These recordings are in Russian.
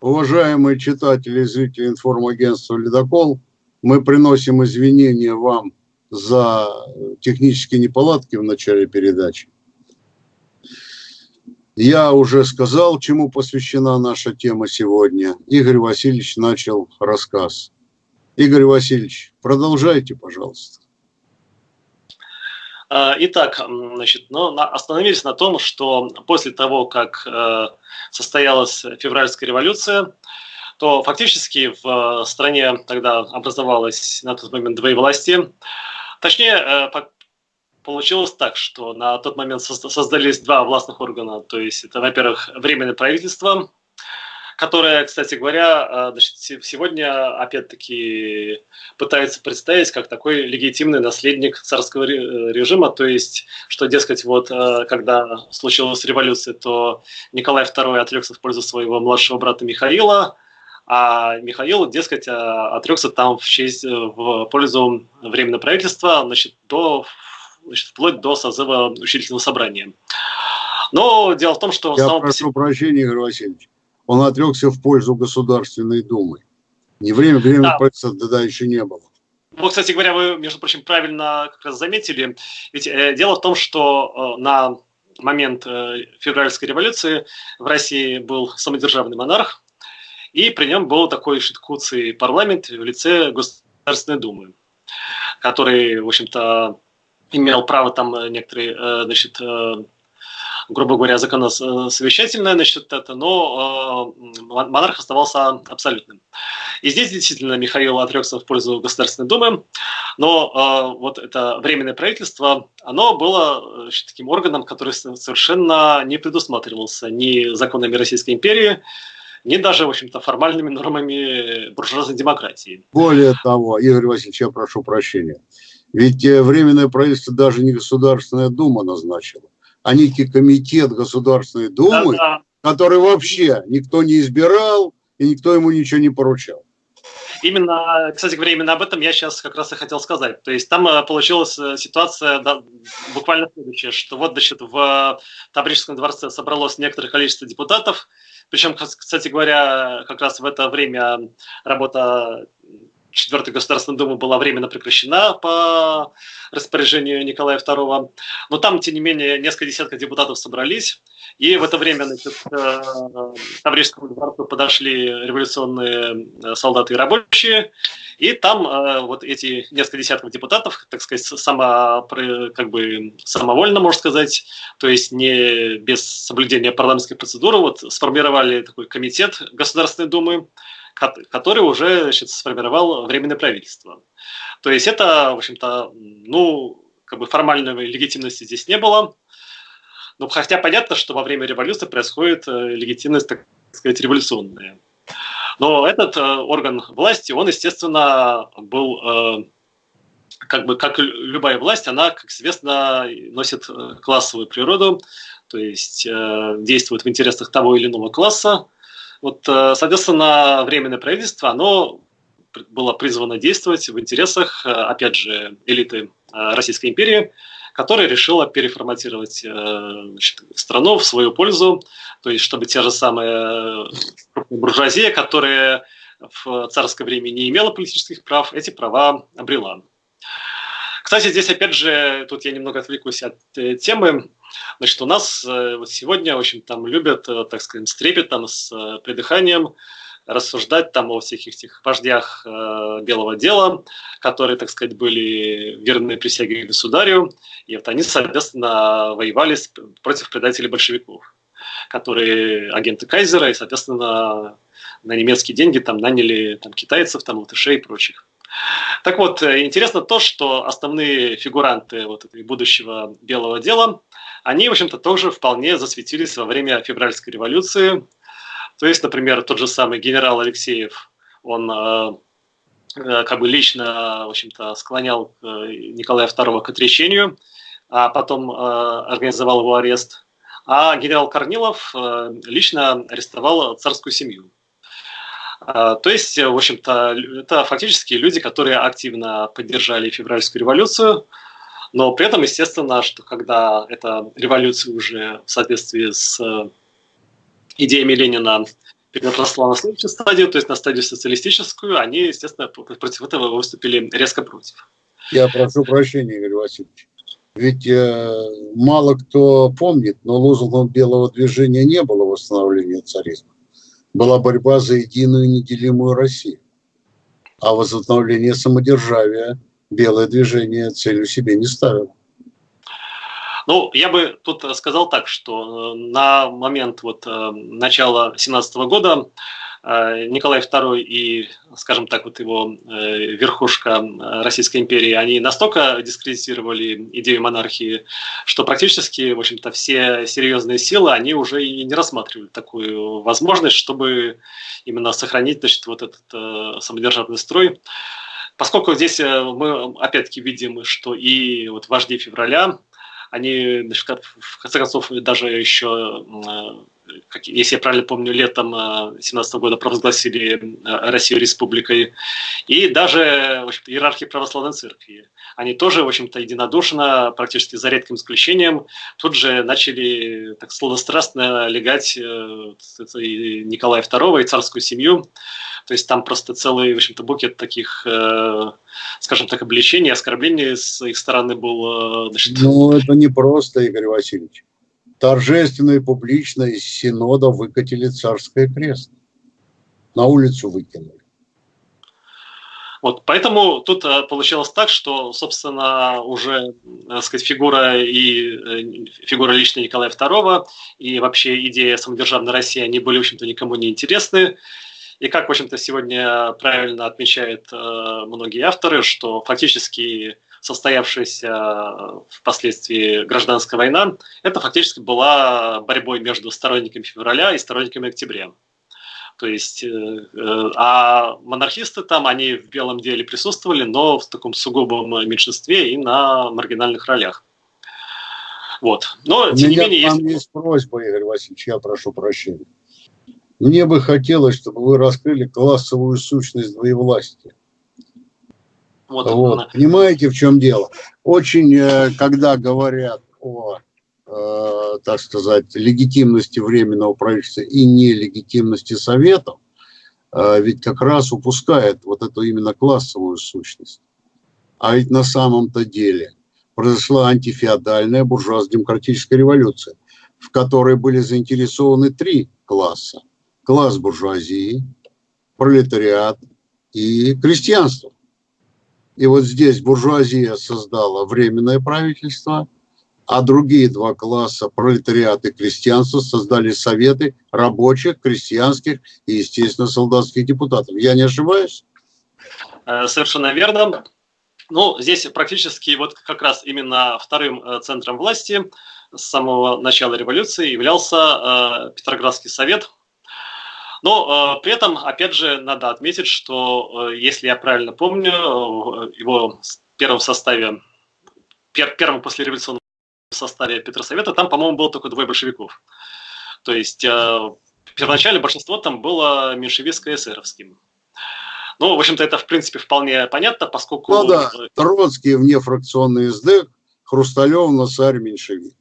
Уважаемые читатели и зрители информагентства «Ледокол», мы приносим извинения вам за технические неполадки в начале передачи. Я уже сказал, чему посвящена наша тема сегодня. Игорь Васильевич начал рассказ. Игорь Васильевич, продолжайте, пожалуйста. А, итак, значит, ну, остановились на том, что после того, как э, состоялась февральская революция, то фактически в стране тогда образовалось на тот момент две власти. Точнее, э, получилось так, что на тот момент создались два властных органа. То есть это, во-первых, Временное правительство, которая, кстати говоря, э, сегодня опять-таки пытается представить как такой легитимный наследник царского режима, то есть, что, дескать, вот э, когда случилась революция, то Николай II отрекся в пользу своего младшего брата Михаила, а Михаил, дескать, э, отрекся там в, честь, в пользу Временного правительства, значит, до, значит, вплоть до созыва учительного собрания. Но дело в том, что... Я прошу прощения, Игорь Васильевич он отрекся в пользу Государственной Думы. Не время, время да. правительства тогда еще не было. Вот, кстати говоря, вы, между прочим, правильно как раз заметили. Ведь э, дело в том, что э, на момент э, февральской революции в России был самодержавный монарх, и при нем был такой шиткуцый парламент в лице Государственной Думы, который, в общем-то, имел право там некоторые, э, значит, э, грубо говоря, законосовещательное насчет это, но э, монарх оставался абсолютным. И здесь действительно Михаил отрекся в пользу Государственной Думы, но э, вот это временное правительство, оно было таким органом, который совершенно не предусматривался ни законами Российской империи, ни даже, в общем-то, формальными нормами буржуазной демократии. Более того, Игорь Васильевич, я прошу прощения, ведь э, Временное правительство даже не Государственная Дума назначила а некий комитет Государственной Думы, да, да. который вообще никто не избирал и никто ему ничего не поручал. Именно, кстати говоря, именно об этом я сейчас как раз и хотел сказать. То есть там э, получилась э, ситуация да, буквально следующая, что вот, значит, в Таврическом дворце собралось некоторое количество депутатов, причем, кстати говоря, как раз в это время работа Четвертой Государственной Думы была временно прекращена по распоряжению Николая II. Но там, тем не менее, несколько десятков депутатов собрались. И в это время значит, к э, Таврическому дворцу подошли революционные э, солдаты и рабочие. И там э, вот эти несколько десятков депутатов, так сказать, само, как бы самовольно, можно сказать, то есть не без соблюдения парламентской процедуры, вот сформировали такой комитет Государственной Думы, который уже значит, сформировал Временное правительство. То есть это, в общем-то, ну, как бы формальной легитимности здесь не было. Ну, хотя понятно, что во время революции происходит э, легитимность, так сказать, революционная. Но этот э, орган власти, он, естественно, был, э, как бы, как любая власть, она, как известно, носит классовую природу, то есть э, действует в интересах того или иного класса, вот, э, соответственно, Временное правительство, оно было призвано действовать в интересах, э, опять же, элиты э, Российской империи, которая решила переформатировать значит, страну в свою пользу, то есть чтобы те же самые буржуазия, которые в царское время не имела политических прав, эти права обрела. Кстати, здесь опять же, тут я немного отвлекусь от темы, Значит, у нас э, вот сегодня, общем, там любят, э, так сказать, с трепетом, с э, придыханием рассуждать там о всяких этих вождях э, белого дела, которые, так сказать, были верны присяге государю, и вот они, соответственно, воевали против предателей большевиков, которые агенты Кайзера, и, соответственно, на немецкие деньги там наняли там, китайцев, там, латышей и прочих. Так вот, интересно то, что основные фигуранты вот будущего белого дела – они, в общем-то, тоже вполне засветились во время февральской революции. То есть, например, тот же самый генерал Алексеев, он э, э как бы лично, в общем-то, склонял э, Николая II к отречению, а потом организовал его арест. А генерал Корнилов лично арестовал царскую семью. То есть, в общем-то, это фактически люди, которые активно поддержали февральскую революцию, но при этом, естественно, что когда эта революция уже в соответствии с э, идеями Ленина переросла на следующую стадию, то есть на стадию социалистическую, они, естественно, против этого выступили резко против. Я прошу прощения, Игорь Васильевич. Ведь э, мало кто помнит, но лозунгом белого движения не было восстановления царизма. Была борьба за единую неделимую Россию. А возобновление самодержавия белое движение целью себе не ставило. Ну, я бы тут сказал так, что э, на момент вот э, начала 17 года э, Николай II и, скажем так, вот его верхушка Российской империи, они настолько дискредитировали идею монархии, что практически, в общем-то, все серьезные силы, они уже и не рассматривали такую возможность, чтобы именно сохранить, значит, вот этот самодержавный строй. Поскольку здесь мы опять-таки видим, что и вот вожди февраля, они, в конце концов, даже еще, э, если я правильно помню, летом 2017 э, года провозгласили э, Россию республикой. И даже в иерархии православной церкви. Они тоже, в общем-то, единодушно, практически за редким исключением, тут же начали так сладострастно легать Николая II и царскую семью. То есть там просто целый, в общем-то, букет таких, э, скажем так, обличений, оскорблений с их стороны был. Э, значит... Ну, это не просто, Игорь Васильевич. Торжественно и публично из Синода выкатили царское крест. На улицу выкинули. Вот, поэтому тут э, получилось так, что, собственно, уже, так сказать, фигура и э, фигура лично Николая II и вообще идея самодержавной России, они были, в общем-то, никому не интересны. И как, в общем-то, сегодня правильно отмечают э, многие авторы, что фактически состоявшаяся впоследствии гражданская война, это фактически была борьбой между сторонниками февраля и сторонниками октября. То есть, э, э, а монархисты там, они в белом деле присутствовали, но в таком сугубом меньшинстве и на маргинальных ролях. Вот. Но, У тем меня не менее, есть... есть просьба, Игорь Васильевич, я прошу прощения. Мне бы хотелось, чтобы вы раскрыли классовую сущность двоевластия. Вот, вот. Понимаете, в чем дело? Очень, э, когда говорят о, э, так сказать, легитимности Временного правительства и нелегитимности Советов, э, ведь как раз упускает вот эту именно классовую сущность. А ведь на самом-то деле произошла антифеодальная буржуазно-демократическая революция, в которой были заинтересованы три класса класс буржуазии, пролетариат и крестьянство. И вот здесь буржуазия создала временное правительство, а другие два класса, пролетариат и крестьянство, создали советы рабочих, крестьянских и, естественно, солдатских депутатов. Я не ошибаюсь? Э, совершенно верно. Ну, здесь практически вот как раз именно вторым э, центром власти с самого начала революции являлся э, Петроградский совет, но э, при этом, опять же, надо отметить, что, э, если я правильно помню, э, его в первом составе, пер, первом послереволюционном составе Петросовета, там, по-моему, было только двое большевиков. То есть э, первоначально большинство там было меньшевистско-эсеровским. Ну, в общем-то, это, в принципе, вполне понятно, поскольку... Ну да, Троцкий внефракционный СД, Хрусталев, Носарь, меньшевик.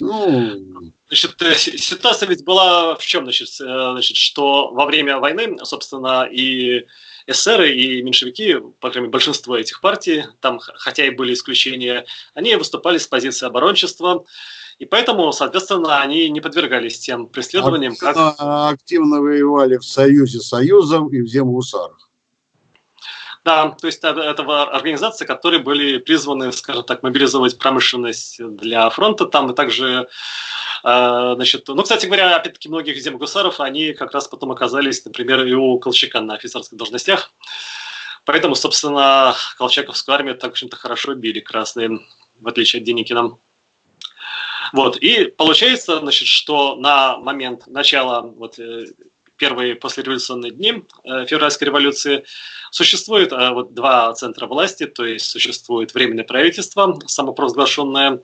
Ну, значит, э, ситуация ведь была в чем, значит, э, значит, что во время войны, собственно, и эсеры, и меньшевики, по крайней мере, большинство этих партий, там, хотя и были исключения, они выступали с позиции оборончества, и поэтому, соответственно, они не подвергались тем преследованиям, активно, как... Активно воевали в Союзе Союзов и в Земгусарах. Да, то есть это, организации, которые были призваны, скажем так, мобилизовать промышленность для фронта там, и также, э, значит, ну, кстати говоря, опять-таки, многих земгусаров, они как раз потом оказались, например, и у Колчака на офицерских должностях. Поэтому, собственно, Колчаковскую армию так, в общем-то, хорошо били красные, в отличие от Деникина. Вот, и получается, значит, что на момент начала вот, э, первые послереволюционные дни э, февральской революции, существует э, вот два центра власти, то есть существует Временное правительство, самопровозглашенное,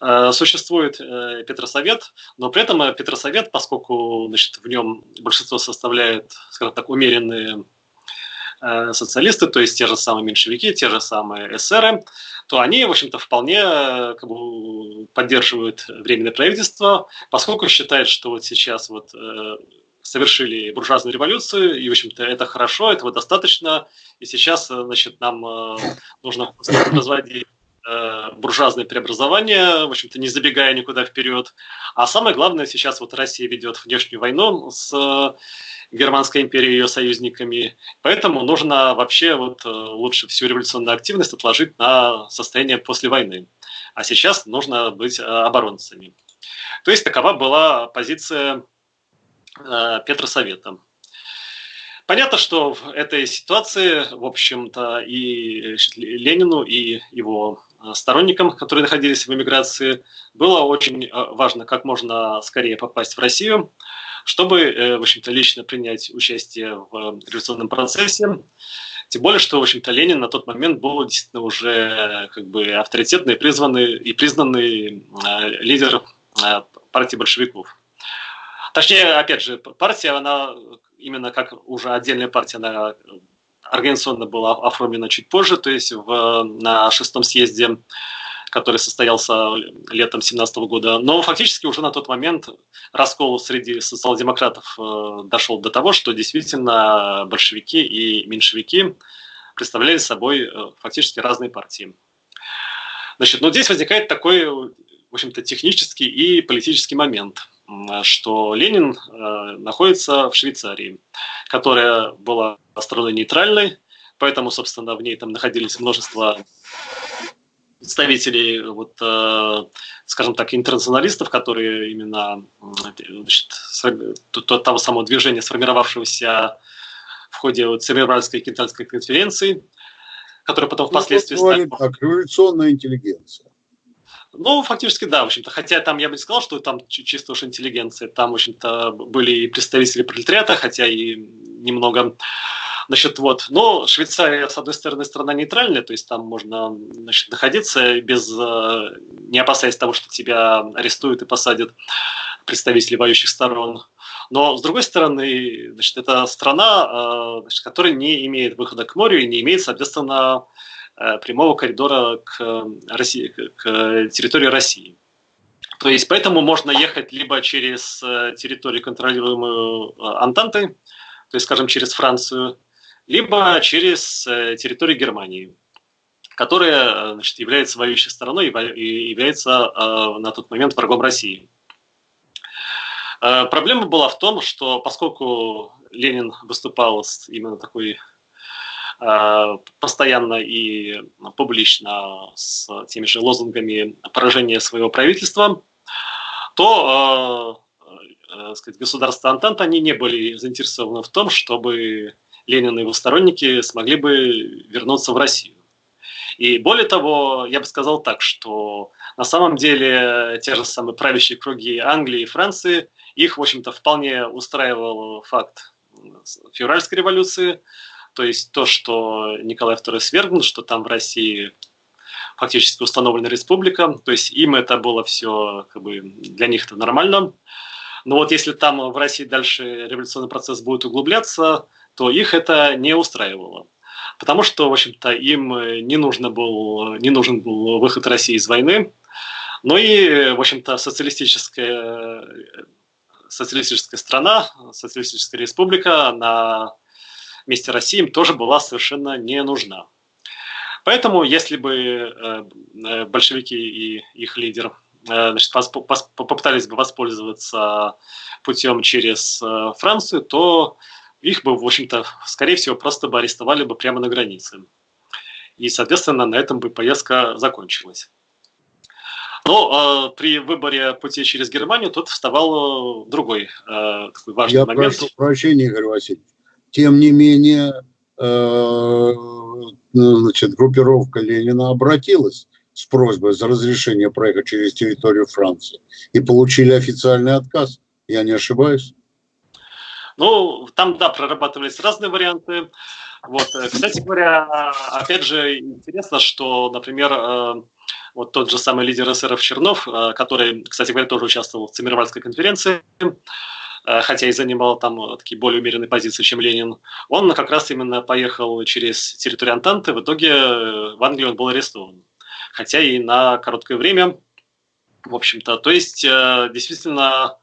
э, существует Петросовет, но при этом Петросовет, поскольку значит, в нем большинство составляет, скажем так, умеренные социалисты, то есть те же самые меньшевики, те же самые эсеры, то они, в общем-то, вполне как бы, поддерживают Временное правительство, поскольку считают, что вот сейчас вот совершили буржуазную революцию, и, в общем-то, это хорошо, этого достаточно, и сейчас, значит, нам нужно разводить буржуазное преобразование, в общем-то, не забегая никуда вперед. А самое главное, сейчас вот Россия ведет внешнюю войну с Германской империей и ее союзниками. Поэтому нужно вообще вот э, лучше всю революционную активность отложить на состояние после войны. А сейчас нужно быть э, оборонцами. То есть такова была позиция э, Петросовета. Понятно, что в этой ситуации, в общем-то, и Ленину, и его сторонникам, которые находились в эмиграции, было очень важно как можно скорее попасть в Россию, чтобы, э, в общем-то, лично принять участие в революционном процессе. Тем более, что, в общем-то, Ленин на тот момент был действительно уже как бы авторитетный, призванный и признанный э, лидер э, партии большевиков. Точнее, опять же, партия, она именно как уже отдельная партия, она организационно была оформлена чуть позже, то есть в, на шестом съезде который состоялся летом 2017 года. Но фактически уже на тот момент раскол среди социал-демократов э, дошел до того, что действительно большевики и меньшевики представляли собой э, фактически разные партии. Значит, но здесь возникает такой, в общем-то, технический и политический момент, что Ленин э, находится в Швейцарии, которая была страной нейтральной, поэтому, собственно, в ней там находились множество представителей, вот, э, скажем так, интернационалистов, которые именно значит, того самого движения, сформировавшегося в ходе вот, Церебральской китайской конференции, которая потом ну, впоследствии стала... Так, революционная интеллигенция. Ну, фактически, да, в общем-то. Хотя там я бы не сказал, что там чисто уж интеллигенция. Там, в общем-то, были и представители пролетариата, хотя и немного Значит, вот. Но Швейцария, с одной стороны, страна нейтральная, то есть там можно значит, находиться без, э, не опасаясь того, что тебя арестуют и посадят представители воюющих сторон. Но, с другой стороны, значит, это страна, э, значит, которая не имеет выхода к морю и не имеет, соответственно, прямого коридора к, России, к территории России. То есть поэтому можно ехать либо через территорию, контролируемую Антантой, то есть, скажем, через Францию, либо через э, территорию Германии, которая э, значит, является воюющей стороной и является э, на тот момент врагом России. Проблема была в том, что поскольку Ленин выступал с именно такой постоянно и публично с теми же лозунгами поражения своего правительства, то сказать, государства Антанта они не были заинтересованы в том, чтобы Ленин и его сторонники смогли бы вернуться в Россию. И более того, я бы сказал так, что на самом деле те же самые правящие круги Англии и Франции, их, в общем-то, вполне устраивал факт февральской революции, то есть то, что Николай II свергнут, что там в России фактически установлена республика, то есть им это было все, как бы, для них это нормально. Но вот если там в России дальше революционный процесс будет углубляться, то их это не устраивало. Потому что, в общем-то, им не, нужно был, не нужен был выход России из войны. Ну и, в общем-то, социалистическая, социалистическая страна, социалистическая республика на месте России им тоже была совершенно не нужна. Поэтому, если бы э, большевики и их лидер э, значит, попытались бы воспользоваться путем через э, Францию, то их бы, в общем-то, скорее всего, просто бы арестовали бы прямо на границе. И, соответственно, на этом бы поездка закончилась. Но э, при выборе пути через Германию тут вставал э, другой э, такой важный Я момент. Я прошу прощения, Игорь Васильевич. Тем не менее, э, значит, группировка Ленина обратилась с просьбой за разрешение проехать через территорию Франции и получили официальный отказ. Я не ошибаюсь? Ну, там, да, прорабатывались разные варианты. Вот, э, кстати говоря, опять же, интересно, что, например, э, вот тот же самый лидер СРФ Чернов, который, кстати говоря, тоже участвовал в Циммервальской конференции, хотя и занимал там такие более умеренные позиции, чем Ленин, он как раз именно поехал через территорию Антанты, в итоге в Англии он был арестован. Хотя и на короткое время, в общем-то. То есть, действительно,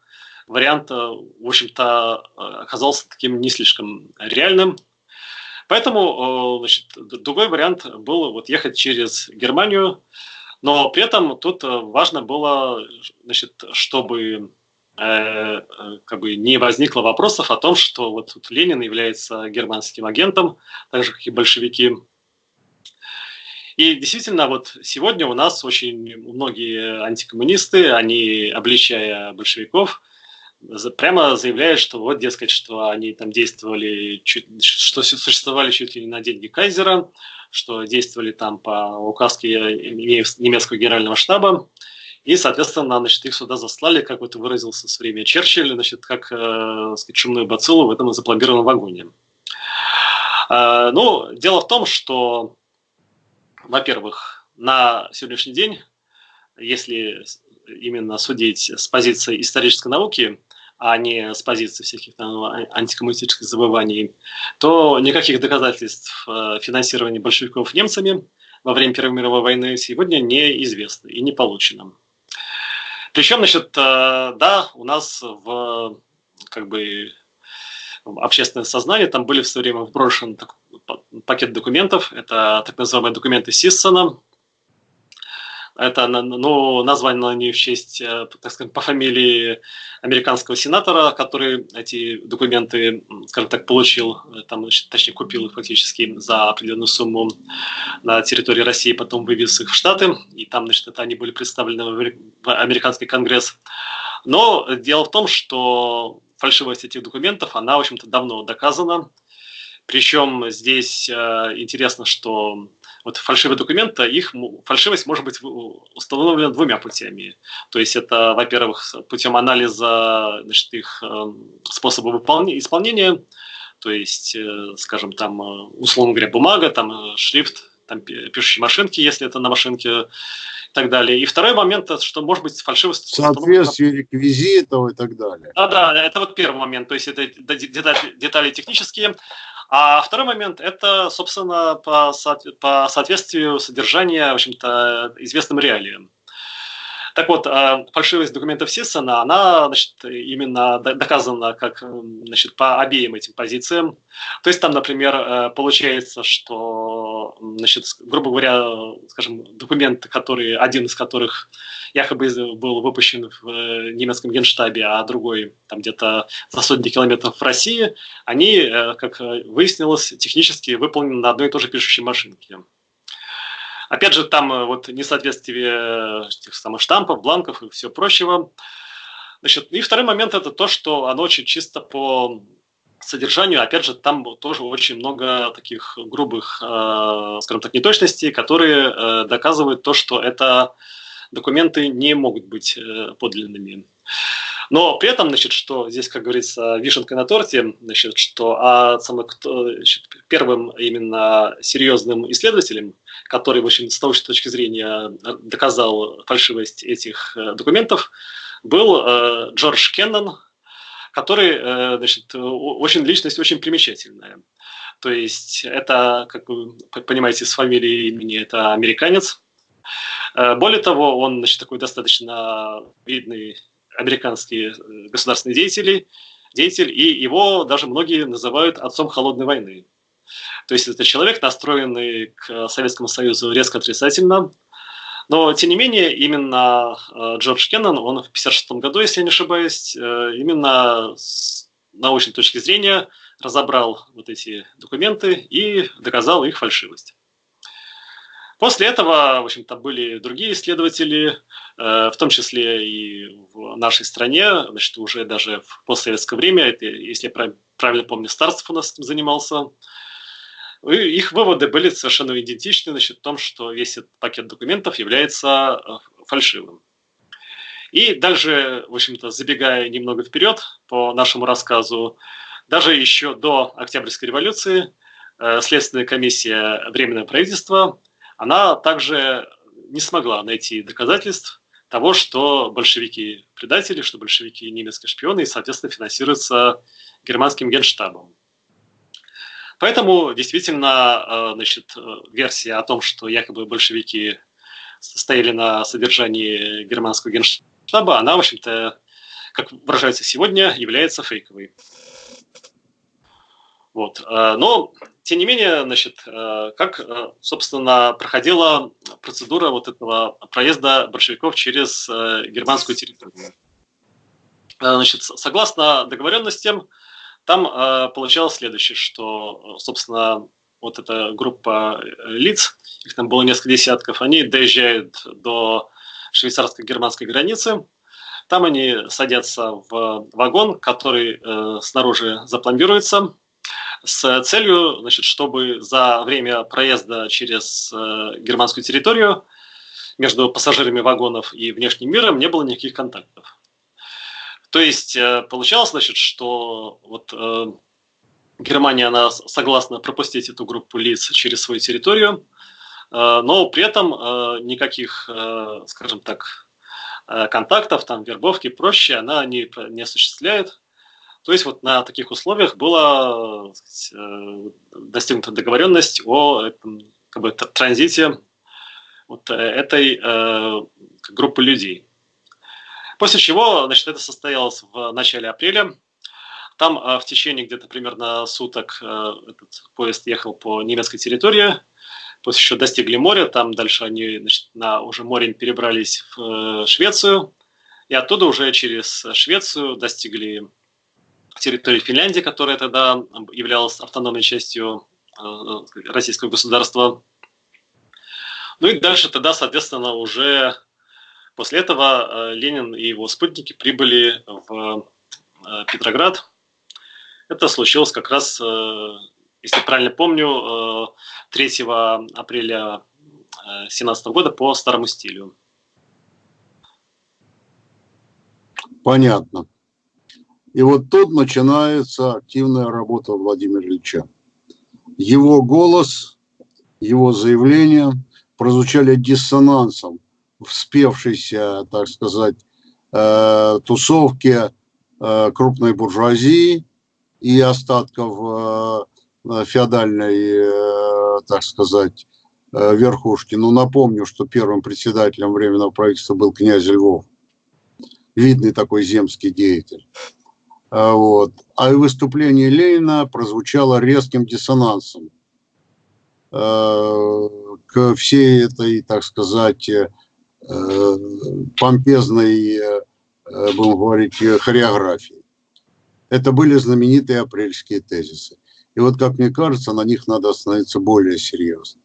вариант, в общем-то, оказался таким не слишком реальным. Поэтому значит, другой вариант был вот ехать через Германию, но при этом тут важно было, значит, чтобы э, как бы не возникло вопросов о том, что вот Ленин является германским агентом, так же, как и большевики. И действительно, вот сегодня у нас очень многие антикоммунисты, они, обличая большевиков, прямо заявляют, что вот, дескать, что они там действовали, что существовали чуть ли не на деньги Кайзера, что действовали там по указке немецкого генерального штаба, и, соответственно, значит, их сюда заслали, как вот выразился с время Черчилль, значит, как э, сказать, чумную бациллу в этом запломбированном вагоне. Э, ну, дело в том, что во-первых, на сегодняшний день, если именно судить с позиции исторической науки, а не с позиции всяких там, антикоммунистических забываний, то никаких доказательств э, финансирования большевиков немцами во время Первой мировой войны сегодня неизвестно и не получено. Причем, значит, э, да, у нас в как бы общественное сознание, там были в свое время вброшен пакет документов, это так называемые документы Сиссона, это ну, названо они в честь, э, так сказать, по фамилии американского сенатора, который эти документы, скажем так, получил, э, там, точнее, купил их фактически за определенную сумму на территории России, потом вывез их в Штаты, и там, значит, это они были представлены в американский конгресс. Но дело в том, что фальшивость этих документов, она, в общем-то, давно доказана. Причем здесь э, интересно, что вот фальшивые документы, их фальшивость может быть установлена двумя путями. То есть это, во-первых, путем анализа значит, их э, способа исполнения, то есть, э, скажем, там, э, условно говоря, бумага, там, шрифт, там, пишущей машинки, если это на машинке, и так далее. И второй момент, что может быть фальшивость... Соответствие реквизитов и так далее. Да, да, это вот первый момент, то есть это детали, детали технические. А второй момент – это, собственно, по, по соответствию содержания, в общем-то, известным реалиям. Так вот, а, фальшивость документов Сиссона, она значит, именно доказана как значит, по обеим этим позициям. То есть там, например, э, получается, что, значит, грубо говоря, скажем, документ, который, один из которых якобы был выпущен в э, немецком генштабе, а другой там где-то за сотни километров в России, они, э, как выяснилось, технически выполнены на одной и той же пишущей машинке. Опять же, там э, вот несоответствие этих самых штампов, бланков и всего прочего. Значит, и второй момент это то, что оно очень чисто по содержанию, опять же, там тоже очень много таких грубых, э, скажем так, неточностей, которые э, доказывают то, что это документы не могут быть э, подлинными. Но при этом, значит, что здесь, как говорится, вишенка на торте, значит, что а самым, значит, первым именно серьезным исследователем, который, в общем, с научной точки зрения доказал фальшивость этих э, документов, был э, Джордж Кеннон, который, э, значит, очень личность очень примечательная. То есть это, как вы понимаете, с фамилией имени, это американец. Более того, он значит, такой достаточно видный американский э, государственный деятель, деятель, и его даже многие называют отцом холодной войны. То есть это человек, настроенный к Советскому Союзу резко отрицательно, но, тем не менее, именно э, Джордж Кеннон, он в 1956 году, если я не ошибаюсь, э, именно с научной точки зрения разобрал вот эти документы и доказал их фальшивость. После этого, в общем-то, были другие исследователи, э, в том числе и в нашей стране, значит, уже даже в постсоветское время, это, если я правильно помню, Старцев у нас занимался, и их выводы были совершенно идентичны значит, в том, что весь этот пакет документов является э, фальшивым. И дальше, в общем-то, забегая немного вперед по нашему рассказу, даже еще до Октябрьской революции э, Следственная комиссия Временного правительства – она также не смогла найти доказательств того, что большевики предатели, что большевики немецкие шпионы и, соответственно, финансируются германским генштабом. Поэтому действительно э, значит, версия о том, что якобы большевики стояли на содержании германского генштаба, она, в общем-то, как выражается сегодня, является фейковой. Вот. Но, тем не менее, значит, как, собственно, проходила процедура вот этого проезда большевиков через германскую территорию. Значит, согласно договоренностям, там получалось следующее, что, собственно, вот эта группа э, лиц, их там было несколько десятков, они доезжают до швейцарско-германской границы, там они садятся в вагон, который э, снаружи запломбируется, с целью, значит, чтобы за время проезда через э, германскую территорию между пассажирами вагонов и внешним миром не было никаких контактов. То есть э, получалось, значит, что вот э, Германия, она согласна пропустить эту группу лиц через свою территорию, э, но при этом э, никаких, э, скажем так, контактов, там, вербовки проще она не, не осуществляет. То есть вот на таких условиях была сказать, достигнута договоренность о этом, как бы, транзите вот этой э, группы людей. После чего значит, это состоялось в начале апреля. Там а, в течение где-то примерно суток а, этот поезд ехал по немецкой территории, после еще достигли моря, там дальше они значит, на уже море перебрались в э, Швецию, и оттуда уже через Швецию достигли территории Финляндии, которая тогда являлась автономной частью э, российского государства. Ну и дальше тогда, соответственно, уже после этого э, Ленин и его спутники прибыли в Петроград, это случилось как раз, э, если правильно помню, 3 э, апреля 2017 э, года по старому стилю. Понятно. И вот тут начинается активная работа Владимира Ильича. Его голос, его заявления прозвучали диссонансом в спевшейся, так сказать, тусовке крупной буржуазии, и остатков э, феодальной, э, так сказать, э, верхушки. Но напомню, что первым председателем Временного правительства был князь Львов, видный такой земский деятель. Вот. А выступление Ленина прозвучало резким диссонансом к всей этой, так сказать, помпезной, будем говорить, хореографии. Это были знаменитые апрельские тезисы. И вот, как мне кажется, на них надо остановиться более серьезно.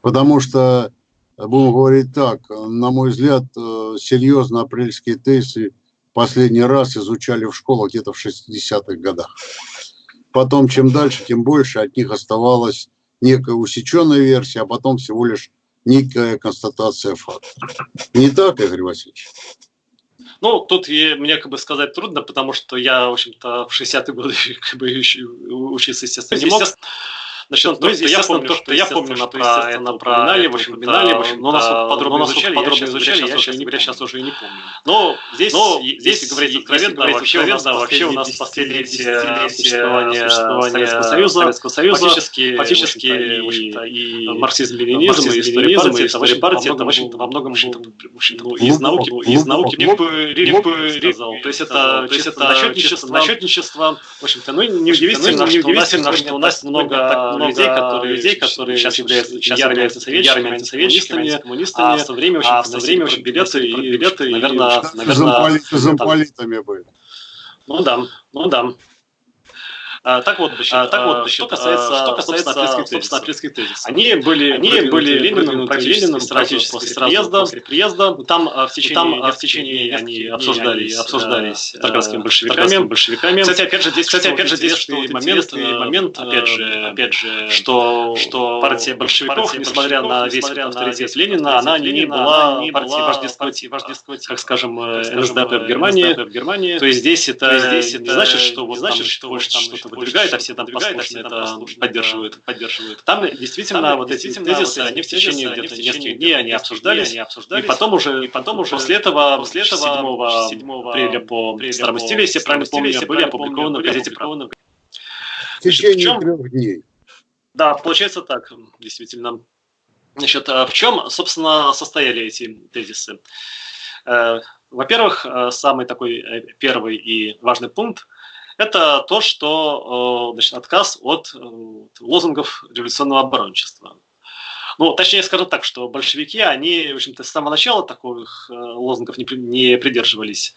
Потому что, будем говорить так, на мой взгляд, э, серьезно апрельские тезисы последний раз изучали в школах где-то в 60-х годах. Потом, чем дальше, тем больше от них оставалась некая усеченная версия, а потом всего лишь некая констатация факта. Не так, Игорь Васильевич? Ну, тут и, мне как бы сказать трудно, потому что я, в общем-то, в 60-е годы как бы учиться, естественно, не мог. Насчет ну, то, я помню, то, что я помню, что, про это упоминали, в общем, упоминали, в общем, но нас подробно но изучали, подробно изучали, я сейчас, говоря, сейчас уже и не помню. Но здесь, но здесь говорить откровенно, вообще, откровенно, вообще у нас последние существования Советского Союза, фактически, фактически, и марксизм, ленинизм, и история партии, история партии, это, в общем-то, во многом, ну, из науки, из науки, бы сказал. То есть это, то есть это насчетничество, насчетничество, в общем-то, ну, неудивительно, что у нас много много людей, которые, людей, которые сейчас являются, сейчас являются советчиками, антисоветчиками, коммунистами, а в то время очень, а в то время очень билеты, и, билеты, наверное, наверное, замполитами были. Ну да, ну да. А, так вот, значит, а, так вот, значит, что касается, что касается собственно, апрельских тезисов. Они были, они были Лениным, Лениным практически после приезда, после приезда. Там в течение, там, в течение они обсуждались, обсуждались тарганскими большевиками, большевиками. Кстати, опять же, здесь, кстати, опять же, здесь что момент, момент, опять же, опять же, что, что партия большевиков, несмотря на весь авторитет Ленина, она не была партией вождеского, как скажем, НСДАП в Германии. То есть здесь это не значит, что вот значит, что что-то выдвигает, а все там послушно это поддерживают, поддерживают. Там действительно там, вот эти тезисы, они в течение где-то нескольких дней они обсуждались, и потом уже, и потом уже после этого, после этого 7 апреля по старому стилю, если правильно помню, были опубликованы в газете «Правда». В течение трех дней. Да, получается так, действительно. Значит, а в чем, собственно, состояли эти тезисы? Во-первых, самый такой первый и важный пункт – это то, что значит, отказ от лозунгов революционного оборончества. Ну, точнее скажу так, что большевики, они, в общем-то, с самого начала таких лозунгов не, не придерживались.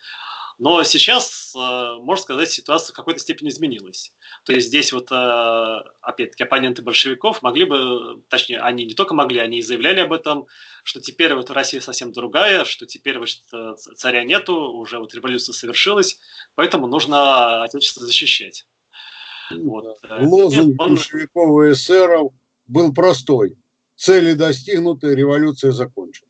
Но сейчас, э, можно сказать, ситуация в какой-то степени изменилась. То есть здесь вот, э, опять-таки, оппоненты большевиков могли бы, точнее, они не только могли, они и заявляли об этом, что теперь вот Россия совсем другая, что теперь вот, э, царя нету, уже вот революция совершилась, поэтому нужно Отечество защищать. Вот. Лозунг Он... большевиков и эсеров был простой. Цели достигнуты, революция закончена.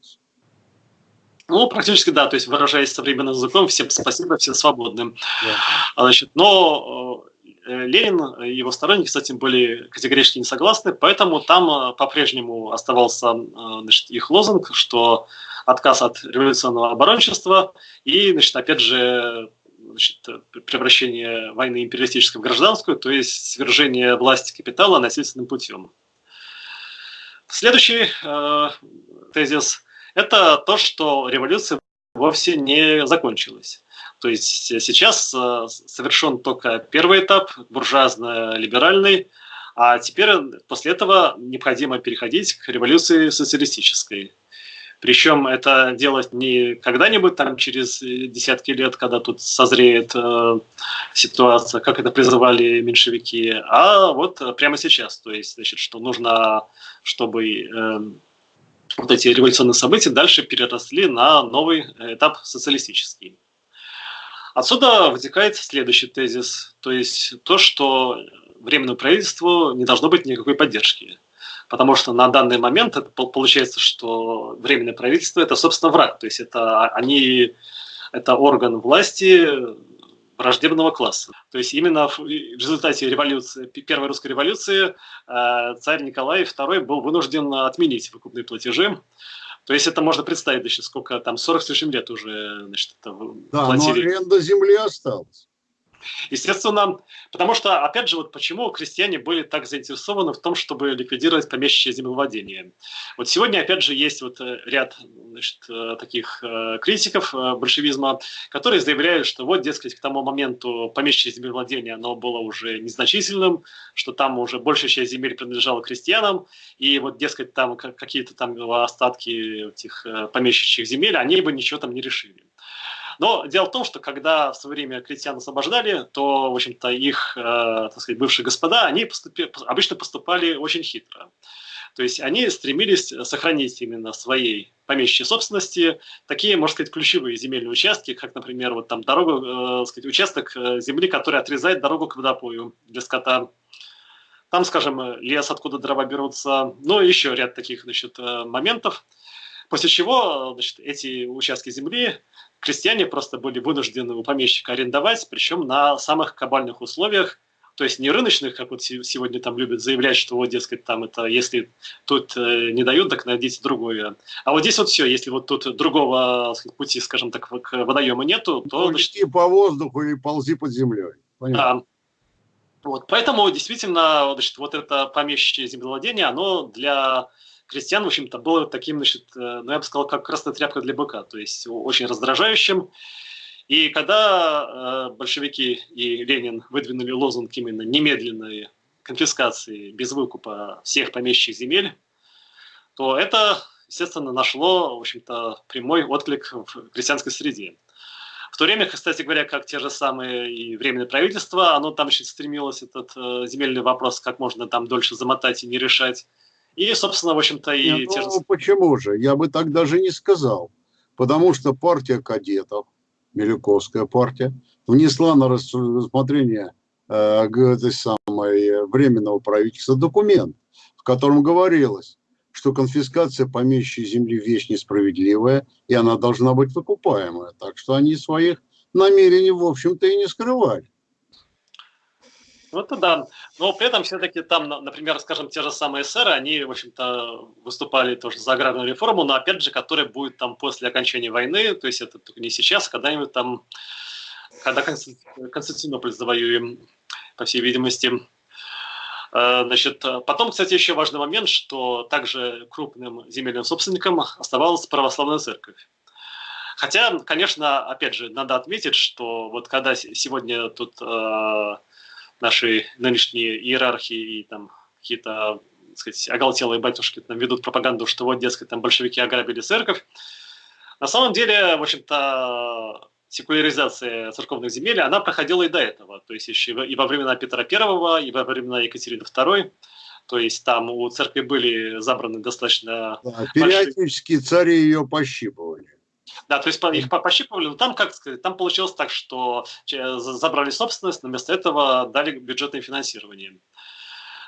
Ну, практически да, то есть выражаясь современным языком, всем спасибо, все свободны. Да. Значит, но э, Ленин и его сторонники с этим были категорически не согласны, поэтому там э, по-прежнему оставался э, значит, их лозунг, что отказ от революционного оборончества и, значит, опять же, значит, превращение войны империалистической в гражданскую, то есть свержение власти капитала насильственным путем. Следующий э, тезис – это то, что революция вовсе не закончилась. То есть сейчас э, совершен только первый этап, буржуазно-либеральный, а теперь после этого необходимо переходить к революции социалистической. Причем это делать не когда-нибудь там через десятки лет, когда тут созреет э, ситуация, как это призывали меньшевики, а вот прямо сейчас. То есть, значит, что нужно, чтобы э, вот эти революционные события дальше переросли на новый этап социалистический. Отсюда вытекает следующий тезис, то есть то, что временному правительству не должно быть никакой поддержки. Потому что на данный момент получается, что временное правительство – это, собственно, враг. То есть это, они, это орган власти, враждебного класса. То есть именно в результате революции, первой русской революции э, царь Николай II был вынужден отменить выкупные платежи. То есть это можно представить, значит, сколько там, 40 с лишним лет уже значит, это да, платили. но аренда земли осталась. Естественно, потому что, опять же, вот почему крестьяне были так заинтересованы в том, чтобы ликвидировать помещичье землевладение. Вот сегодня, опять же, есть вот э, ряд значит, э, таких э, критиков большевизма, которые заявляют, что вот, дескать, к тому моменту помещичье землевладение, оно было уже незначительным, что там уже большая часть земель принадлежала крестьянам, и вот, дескать, там какие-то там остатки этих помещичьих земель, они бы ничего там не решили. Но дело в том, что когда в свое время крестьян освобождали, то, в общем-то, их, э, так сказать, бывшие господа, они поступи, обычно поступали очень хитро. То есть они стремились сохранить именно своей помещичьей собственности такие, можно сказать, ключевые земельные участки, как, например, вот там дорогу, э, сказать, участок э, земли, который отрезает дорогу к водопою для скота. Там, скажем, лес, откуда дрова берутся, ну и еще ряд таких значит, э, моментов. После чего значит, эти участки земли крестьяне просто были вынуждены у помещика арендовать, причем на самых кабальных условиях, то есть не рыночных, как вот сегодня там любят заявлять, что вот, дескать, там это, если тут э, не дают, так найдите другое. А вот здесь вот все, если вот тут другого сказать, пути, скажем так, к водоему нету, то... Ну, значит, по воздуху и ползи под землей. Понятно. Да. Вот, поэтому действительно значит, вот это помещичье землевладение, оно для крестьян, в общем-то, было таким, значит, э, ну, я бы сказал, как красная тряпка для быка, то есть очень раздражающим. И когда э, большевики и Ленин выдвинули лозунг именно немедленной конфискации без выкупа всех помещичьих земель, то это, естественно, нашло, в общем-то, прямой отклик в крестьянской среде. В то время, кстати говоря, как те же самые и Временное правительство, оно там еще стремилось этот э, земельный вопрос как можно там дольше замотать и не решать. И, собственно, в общем-то, и... Нет, те же... Ну, почему же? Я бы так даже не сказал. Потому что партия кадетов, Милюковская партия, внесла на рассмотрение э, этой самой временного правительства документ, в котором говорилось, что конфискация помещичьей земли вещь несправедливая, и она должна быть выкупаемая. Так что они своих намерений, в общем-то, и не скрывали. Ну, это да. Но при этом все-таки там, например, скажем, те же самые эсеры, они, в общем-то, выступали тоже за аграрную реформу, но, опять же, которая будет там после окончания войны, то есть это не сейчас, а когда-нибудь там, когда Константинополь завоюем, по всей видимости. Э, значит, потом, кстати, еще важный момент, что также крупным земельным собственником оставалась православная церковь. Хотя, конечно, опять же, надо отметить, что вот когда сегодня тут э, наши нынешние иерархи и там какие-то сказать, оголтелые батюшки там ведут пропаганду, что вот, дескать, там большевики ограбили церковь. На самом деле, в общем-то, секуляризация церковных земель, она проходила и до этого. То есть еще и во времена Петра I, и во времена Екатерины II. То есть там у церкви были забраны достаточно... Да, периодически большие... цари ее пощипывали. Да, то есть их пощипывали, но там, как сказать, там получилось так, что забрали собственность, но вместо этого дали бюджетное финансирование.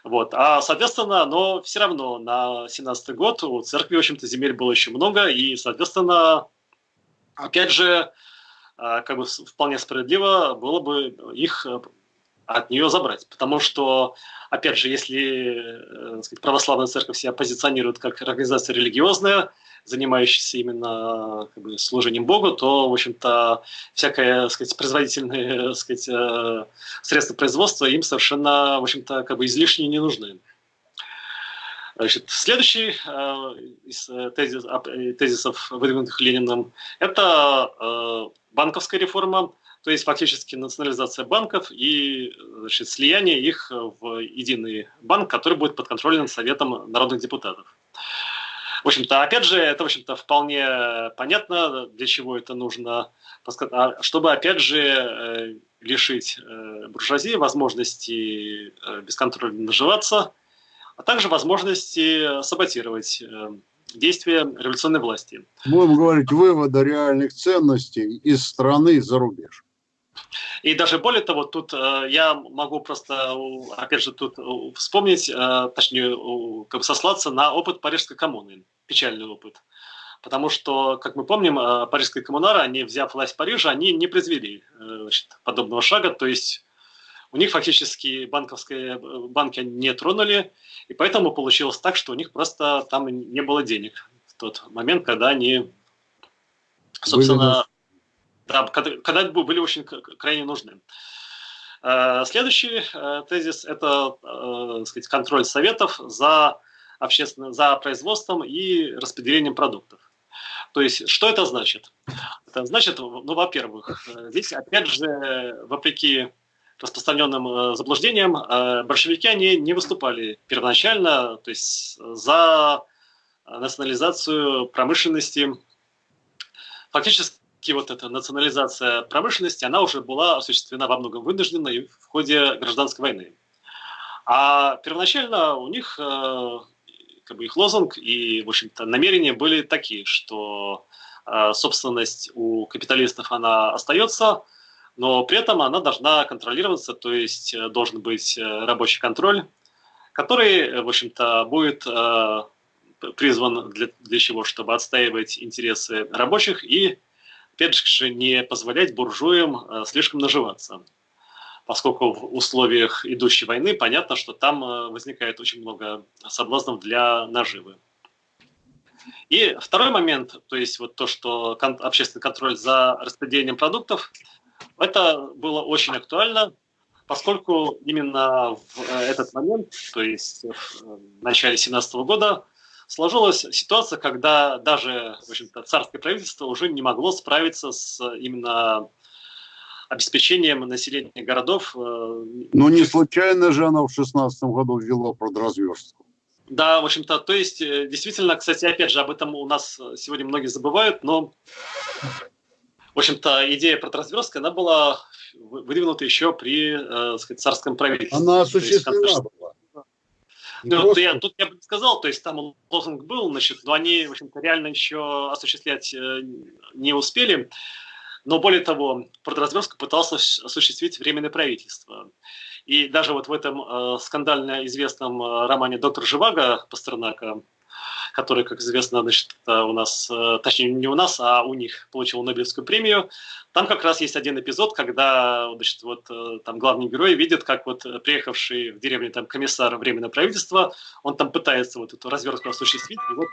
Вот. А, соответственно, но все равно на 17 год у церкви, в общем-то, земель было еще много, и, соответственно, опять же, а, как бы вполне справедливо было бы их э, от нее забрать. Потому что, опять же, если э, сказать, православная церковь себя позиционирует как организация религиозная, занимающаяся именно как бы, служением Богу, то, в общем-то, всякое, сказать, производительные, сказать, э, средства производства им совершенно, в общем-то, как бы излишне не нужны. Значит, следующий э, из э, тезис, тезисов, выдвинутых Лениным, это э, банковская реформа, то есть фактически национализация банков и значит, слияние их в единый банк, который будет подконтролен Советом народных депутатов. В общем-то, опять же, это, в общем-то, вполне понятно, для чего это нужно, а, чтобы, опять же, э, лишить э, буржуазии возможности э, бесконтрольно наживаться, а также возможности саботировать действия революционной власти. Будем говорить, вывода реальных ценностей из страны за рубеж. И даже более того, тут э, я могу просто, опять же, тут вспомнить, э, точнее, как бы сослаться на опыт Парижской коммуны, печальный опыт. Потому что, как мы помним, э, Парижская коммунара, они, взяв власть в Париже, они не произвели э, значит, подобного шага, то есть у них фактически банковские банки не тронули, и поэтому получилось так, что у них просто там не было денег в тот момент, когда они, собственно, да, когда, были очень крайне нужны. Э, следующий э, тезис – это э, сказать, контроль советов за, общественно, за производством и распределением продуктов. То есть, что это значит? Это значит, ну, во-первых, здесь, опять же, вопреки распространенным заблуждениям, большевики они не выступали первоначально то есть, за национализацию промышленности. Фактически и вот эта национализация промышленности, она уже была осуществлена во многом вынуждена в ходе гражданской войны. А первоначально у них э, как бы их лозунг и, в общем-то, намерения были такие, что э, собственность у капиталистов она остается, но при этом она должна контролироваться, то есть э, должен быть рабочий контроль, который, в общем-то, будет призван для, для чего? Чтобы отстаивать интересы рабочих и опять же, не позволять буржуям э, слишком наживаться. Поскольку в условиях идущей войны понятно, что там э, возникает очень много соблазнов для наживы. И второй момент, то есть вот то, что общественный контроль за распределением продуктов, это было очень актуально, поскольку именно в э, этот момент, то есть в начале 17 года, сложилась ситуация, когда даже в общем-то, царское правительство уже не могло справиться с именно обеспечением населения городов. Э, Но не случайно же она в 16 году ввела продразверстку. Да, в общем-то, то есть, э, действительно, кстати, опять же, об этом у нас сегодня многие забывают, но, в общем-то, идея продразверстки, она была выдвинута еще при, э, сказать, царском правительстве. Она осуществлена была. Ну, просто... я, тут я бы сказал, то есть там лозунг был, значит, но они, в общем-то, реально еще осуществлять э, не успели. Но более того, продразверстку пытался осуществить Временное правительство. И даже вот в этом э, скандально известном э, романе «Доктор Живаго» Пастернака, который, как известно, значит, у нас, э, точнее не у нас, а у них получил Нобелевскую премию. Там как раз есть один эпизод, когда значит, вот, э, там главный герой видит, как вот приехавший в деревню там, комиссар Временного правительства, он там пытается вот эту развертку осуществить, и вот.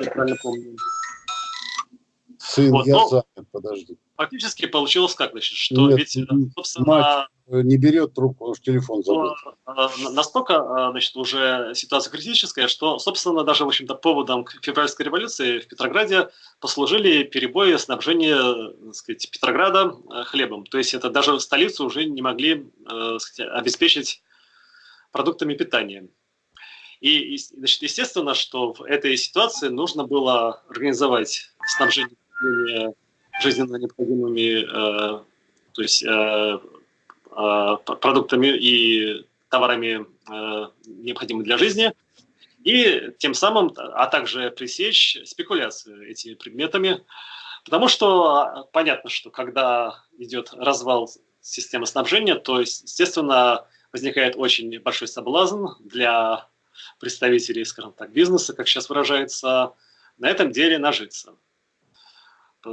Я правильно помню. Сын, вот, я занят, подожди. Фактически получилось как, значит, что Нет, ведь, собственно... Мать не берет трубку, уж телефон забыл. Э, настолько, э, значит, уже ситуация критическая, что, собственно, даже, в общем-то, поводом к февральской революции в Петрограде послужили перебои снабжения, так сказать, Петрограда э, хлебом. То есть это даже столицу уже не могли сказать, обеспечить продуктами питания. И, значит, естественно, что в этой ситуации нужно было организовать снабжение жизненно необходимыми, э, то есть э, э, продуктами и товарами, э, необходимыми для жизни, и тем самым, а также пресечь спекуляцию этими предметами, потому что понятно, что когда идет развал системы снабжения, то, естественно, возникает очень большой соблазн для представителей, скажем так, бизнеса, как сейчас выражается, на этом деле нажиться.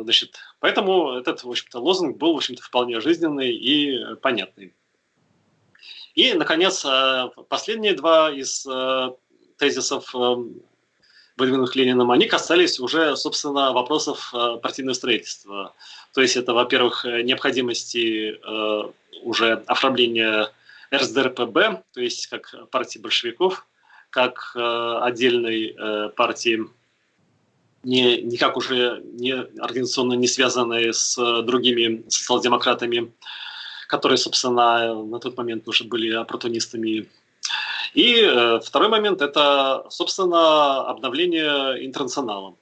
Значит, поэтому этот, в общем-то, лозунг был, в общем-то, вполне жизненный и понятный. И, наконец, э, последние два из э, тезисов, э, выдвинутых Лениным, они касались уже, собственно, вопросов партийного строительства. То есть это, во-первых, необходимости уже оформления РСДРПБ, то есть как партии большевиков, как отдельной партии не, никак уже не организационно не связанные с другими социал-демократами, которые, собственно, на тот момент уже были оппортунистами. И э, второй момент – это, собственно, обновление интернационала.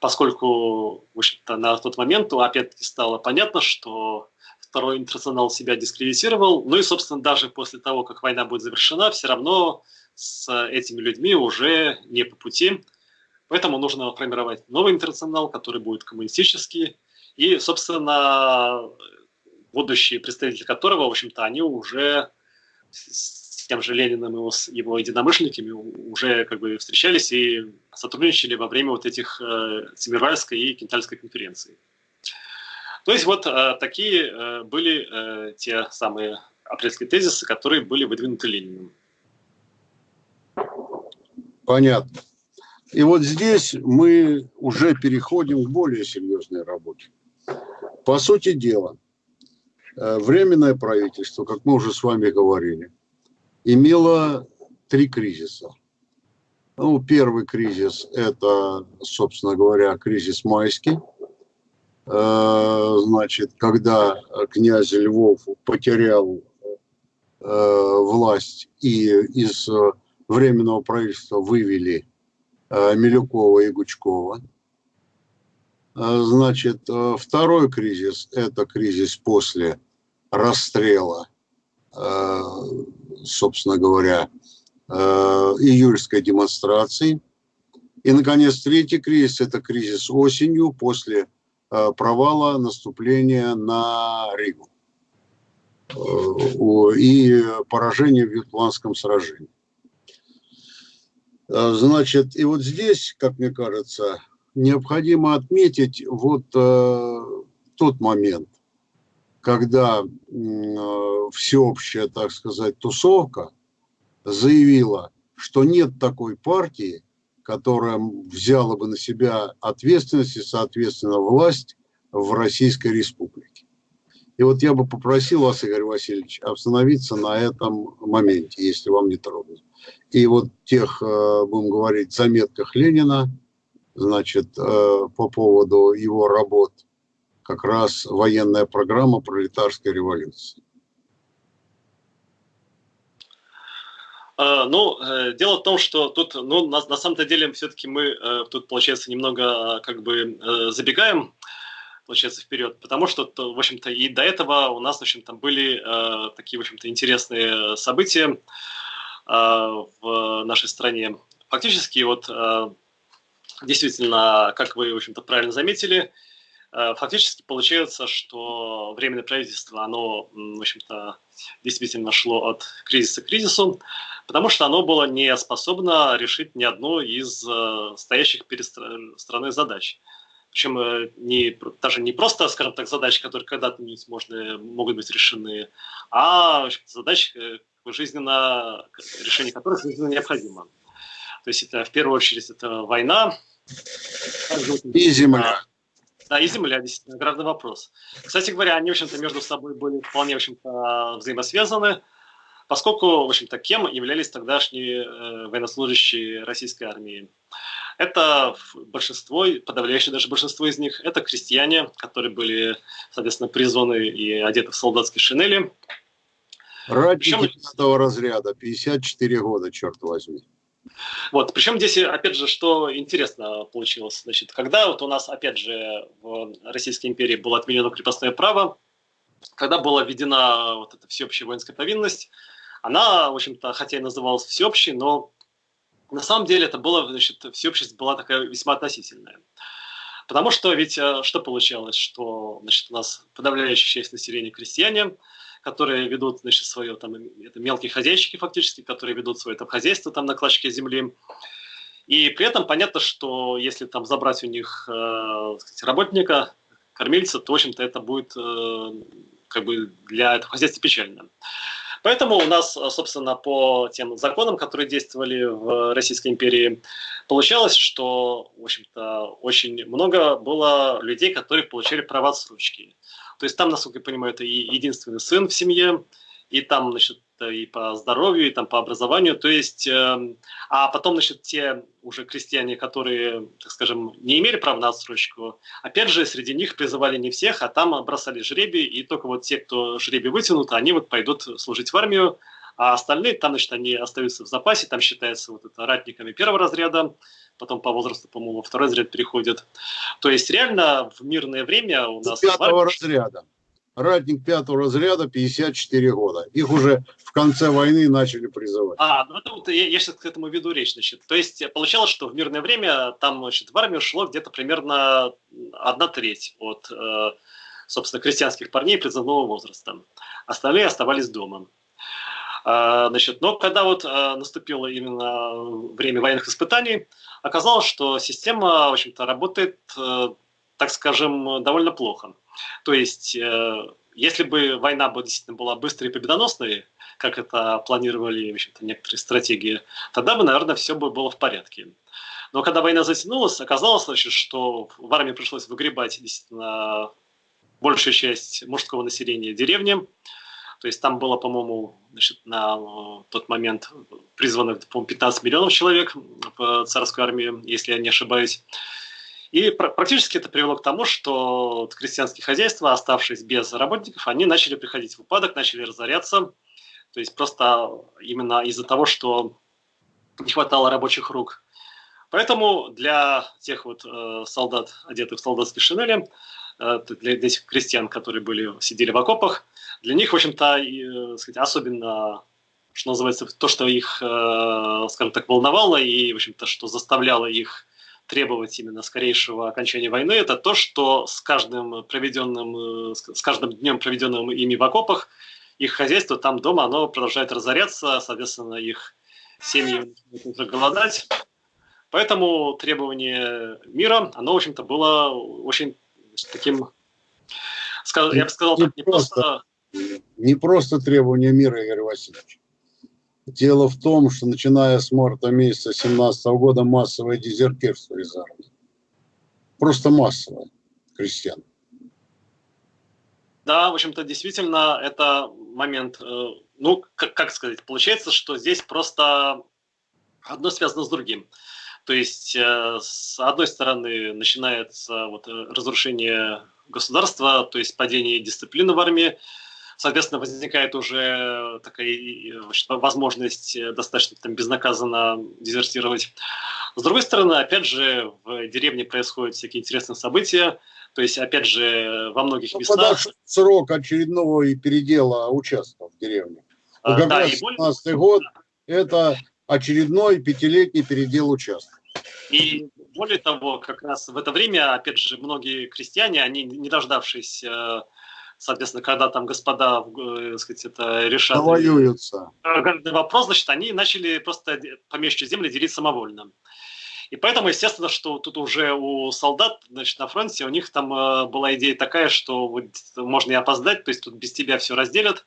Поскольку, в общем-то, на тот момент опять-таки стало понятно, что второй интернационал себя дискредитировал. Ну и, собственно, даже после того, как война будет завершена, все равно с этими людьми уже не по пути. Поэтому нужно формировать новый интернационал, который будет коммунистический. И, собственно, будущие представители которого, в общем-то, они уже с тем же Лениным и его единомышленниками уже как бы встречались и сотрудничали во время вот этих э, Семирвальской и Кентальской конференций. То есть вот э, такие э, были э, те самые апрельские тезисы, которые были выдвинуты Лениным. Понятно. И вот здесь мы уже переходим к более серьезной работе. По сути дела, э, Временное правительство, как мы уже с вами говорили, имело три кризиса. Ну, первый кризис – это, собственно говоря, кризис майский. Э, значит, когда князь Львов потерял э, власть и из Временного правительства вывели Милюкова и Гучкова. Э, значит, э, второй кризис – это кризис после расстрела, собственно говоря, июльской демонстрации. И, наконец, третий кризис – это кризис осенью после провала наступления на Ригу и поражения в Ютландском сражении. Э, значит, и вот здесь, как мне кажется, необходимо отметить вот э, тот момент, когда э, всеобщая, так сказать, тусовка заявила, что нет такой партии, которая взяла бы на себя ответственность и, соответственно, власть в Российской Республике. И вот я бы попросил вас, Игорь Васильевич, остановиться на этом моменте, если вам не трудно. И вот тех, э, будем говорить, заметках Ленина, значит, э, по поводу его работ, как раз военная программа пролетарской революции. А, ну, э, дело в том, что тут, ну, на, на самом-то деле, все-таки мы тут, получается, немного как бы забегаем, получается, вперед, потому что, в общем-то, и до этого у нас, в общем-то, были такие, в общем-то, интересные события, в нашей стране. Фактически, вот э, действительно, как вы, в общем-то, правильно заметили, э, фактически получается, что временное правительство, оно, в общем-то, действительно шло от кризиса к кризису, потому что оно было не способно решить ни одну из стоящих перед страной задач. Причем не, даже не просто, скажем так, задачи, которые когда-то можно, могут быть решены, а задачи, жизненно, решение которых жизненно необходимо. То есть это в первую очередь это война. И земля. Да, и земля, действительно, гравный вопрос. Кстати говоря, они, в общем-то, между собой были вполне, в общем-то, взаимосвязаны, поскольку, в общем-то, кем являлись тогдашние э, военнослужащие российской армии. Это большинство, подавляющее даже большинство из них, это крестьяне, которые были, соответственно, призваны и одеты в солдатские шинели. Ратники пятого разряда, 54 года, черт возьми. Вот, причем здесь, опять же, что интересно получилось, значит, когда вот у нас, опять же, в Российской империи было отменено крепостное право, когда была введена вот эта всеобщая воинская повинность, она, в общем-то, хотя и называлась всеобщей, но на самом деле это было, значит, всеобщесть была такая весьма относительная. Потому что ведь э, что получалось, что значит, у нас подавляющая часть населения крестьяне, которые ведут значит, свое, там, это мелкие хозяйщики фактически, которые ведут свое там, хозяйство там, на клочке земли. И при этом понятно, что если там забрать у них э, сказать, работника, кормильца, то, в общем-то, это будет э, как бы для этого хозяйства печально. Поэтому у нас, собственно, по тем законам, которые действовали в Российской империи, получалось, что, в общем-то, очень много было людей, которые получали права отсрочки. То есть там, насколько я понимаю, это и единственный сын в семье, и там, значит, и по здоровью, и там по образованию. То есть, э, а потом, значит, те уже крестьяне, которые, так скажем, не имели права на отсрочку, опять же, среди них призывали не всех, а там бросали жребий, и только вот те, кто жребий вытянут, они вот пойдут служить в армию, а остальные там, значит, они остаются в запасе, там считаются вот это ратниками первого разряда, потом по возрасту, по-моему, во второй разряд переходят. То есть реально в мирное время у нас... Пятого разряда ратник пятого разряда 54 года. Их уже в конце войны начали призывать. А, ну это вот я, я сейчас к этому веду речь, значит. То есть получалось, что в мирное время там, значит, в армию шло где-то примерно одна треть от, э, собственно, крестьянских парней призывного возраста. Остальные оставались дома. А, значит, но когда вот а, наступило именно время военных испытаний, оказалось, что система, в общем-то, работает, э, так скажем, довольно плохо. То есть, э, если бы война бы действительно была быстрой и победоносной, как это планировали в общем-то, некоторые стратегии, тогда бы, наверное, все бы было в порядке. Но когда война затянулась, оказалось, значит, что в армии пришлось выгребать действительно большая часть мужского населения деревни. То есть там было, по-моему, значит, на э, тот момент призвано, по 15 миллионов человек в царскую армию, если я не ошибаюсь. И практически это привело к тому, что крестьянские хозяйства, оставшись без работников, они начали приходить в упадок, начали разоряться. То есть просто именно из-за того, что не хватало рабочих рук. Поэтому для тех вот э, солдат, одетых в солдатские шинели, э, для этих крестьян, которые были, сидели в окопах, для них, в общем-то, э, сказать, особенно, что называется, то, что их, э, скажем так, волновало и, в общем-то, что заставляло их требовать именно скорейшего окончания войны, это то, что с каждым проведенным, э, с каждым днем, проведенным ими в окопах, их хозяйство там дома, оно продолжает разоряться, соответственно, их семьи начинают голодать. Поэтому требование мира, оно, в общем-то, было очень таким, я бы сказал, не, не просто... Не просто требование мира, Игорь Васильевич. Дело в том, что начиная с марта месяца 2017 года массовое дезертирство из армии. Просто массовое крестьян. Да, в общем-то, действительно, это момент, э, ну, как, как сказать, получается, что здесь просто одно связано с другим. То есть, э, с одной стороны, начинается вот э, разрушение государства, то есть падение дисциплины в армии, соответственно, возникает уже такая возможность э, достаточно там, безнаказанно дезертировать. С другой стороны, опять же, в деревне происходят всякие интересные события, то есть, опять же, во многих ну, местах... Срок очередного и передела участков в деревне. А, как да, раз 17 год да. – это очередной пятилетний передел участков. И более того, как раз в это время, опять же, многие крестьяне, они, не дождавшись э, соответственно, когда там господа, э, сказать, это решат... Воюются. Вопрос, значит, они начали просто помещичьи земли делить самовольно. И поэтому, естественно, что тут уже у солдат, значит, на фронте, у них там э, была идея такая, что вот можно и опоздать, то есть тут без тебя все разделят,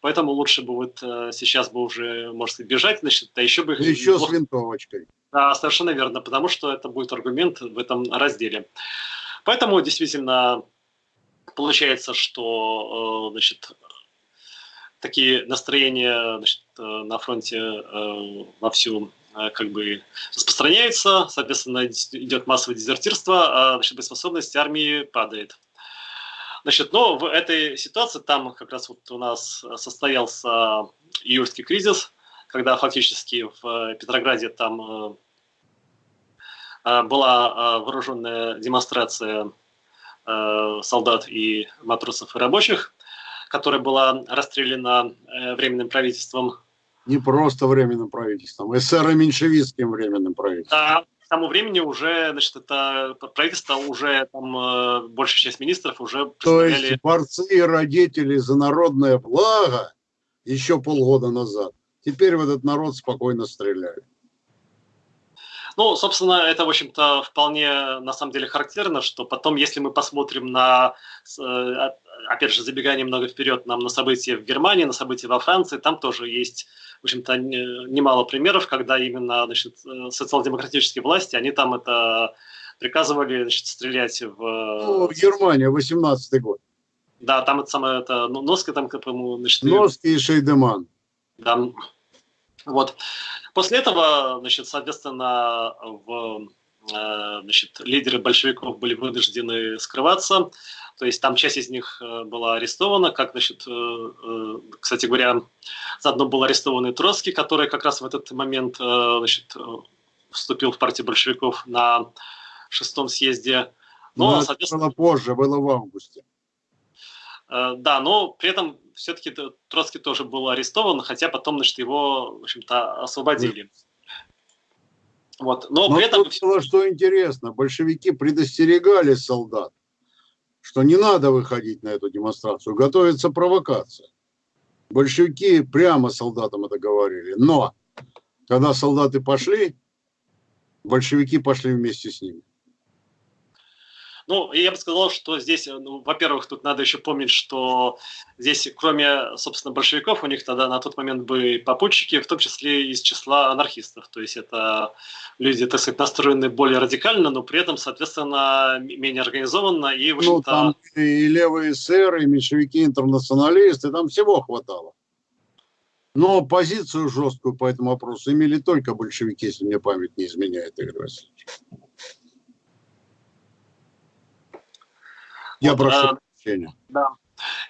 поэтому лучше бы вот э, сейчас бы уже, может сказать, бежать, значит, а еще бы... Еще неплохо... с винтовочкой. Да, совершенно верно, потому что это будет аргумент в этом разделе. Поэтому действительно получается, что значит, такие настроения значит, на фронте вовсю как бы распространяются, соответственно, идет массовое дезертирство, а значит, боеспособность армии падает. Значит, но в этой ситуации там как раз вот у нас состоялся июльский кризис, когда фактически в Петрограде там э, э, была э, вооруженная демонстрация солдат и матросов и рабочих, которая была расстреляна временным правительством. Не просто временным правительством, эсеро-меньшевистским временным правительством. Да, к тому времени уже, значит, это правительство уже, там, э, большая часть министров уже То есть борцы и родители за народное благо еще полгода назад, теперь в этот народ спокойно стреляют. Ну, собственно, это, в общем-то, вполне, на самом деле, характерно, что потом, если мы посмотрим на, э, опять же, забегая немного вперед, нам на события в Германии, на события во Франции, там тоже есть в общем-то, немало примеров, когда именно значит, э, социал-демократические власти, они там это приказывали значит, стрелять в... Ну, в Германии, 18 год. Да, там это самое, это, ну, Носки там, по-моему, значит... Носки и Шейдеман. Да. Вот. После этого, значит, соответственно, в, э, значит, лидеры большевиков были вынуждены скрываться. То есть там часть из них э, была арестована, как, значит, э, кстати говоря, заодно был арестован и Троцкий, который как раз в этот момент значит, вступил в партию большевиков на шестом съезде. Но, но соответственно, было позже, было в августе. Да, но при этом все-таки Троцкий тоже был арестован, хотя потом, значит, его, в общем-то, освободили. Вот. Но, но при этом... Было, что интересно, большевики предостерегали солдат что не надо выходить на эту демонстрацию, готовится провокация. Большевики прямо солдатам это говорили. Но когда солдаты пошли, большевики пошли вместе с ними. Ну, я бы сказал, что здесь, ну, во-первых, тут надо еще помнить, что здесь, кроме, собственно, большевиков, у них тогда на тот момент были попутчики, в том числе из числа анархистов. То есть это люди, так сказать, настроены более радикально, но при этом, соответственно, менее организованно. И, в ну, там и левые эсеры, и меньшевики, интернационалисты, там всего хватало. Но позицию жесткую по этому вопросу имели только большевики, если мне память не изменяет, Игорь Васильевич. Я вот, прошу а, прощения. Да.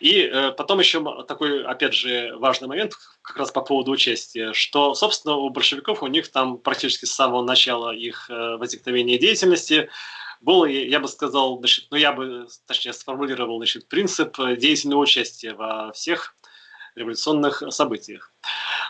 И э, потом еще такой, опять же, важный момент как раз по поводу участия, что, собственно, у большевиков, у них там практически с самого начала их э, возникновения деятельности был, я бы сказал, значит, ну я бы, точнее, сформулировал, значит, принцип деятельного участия во всех революционных событиях.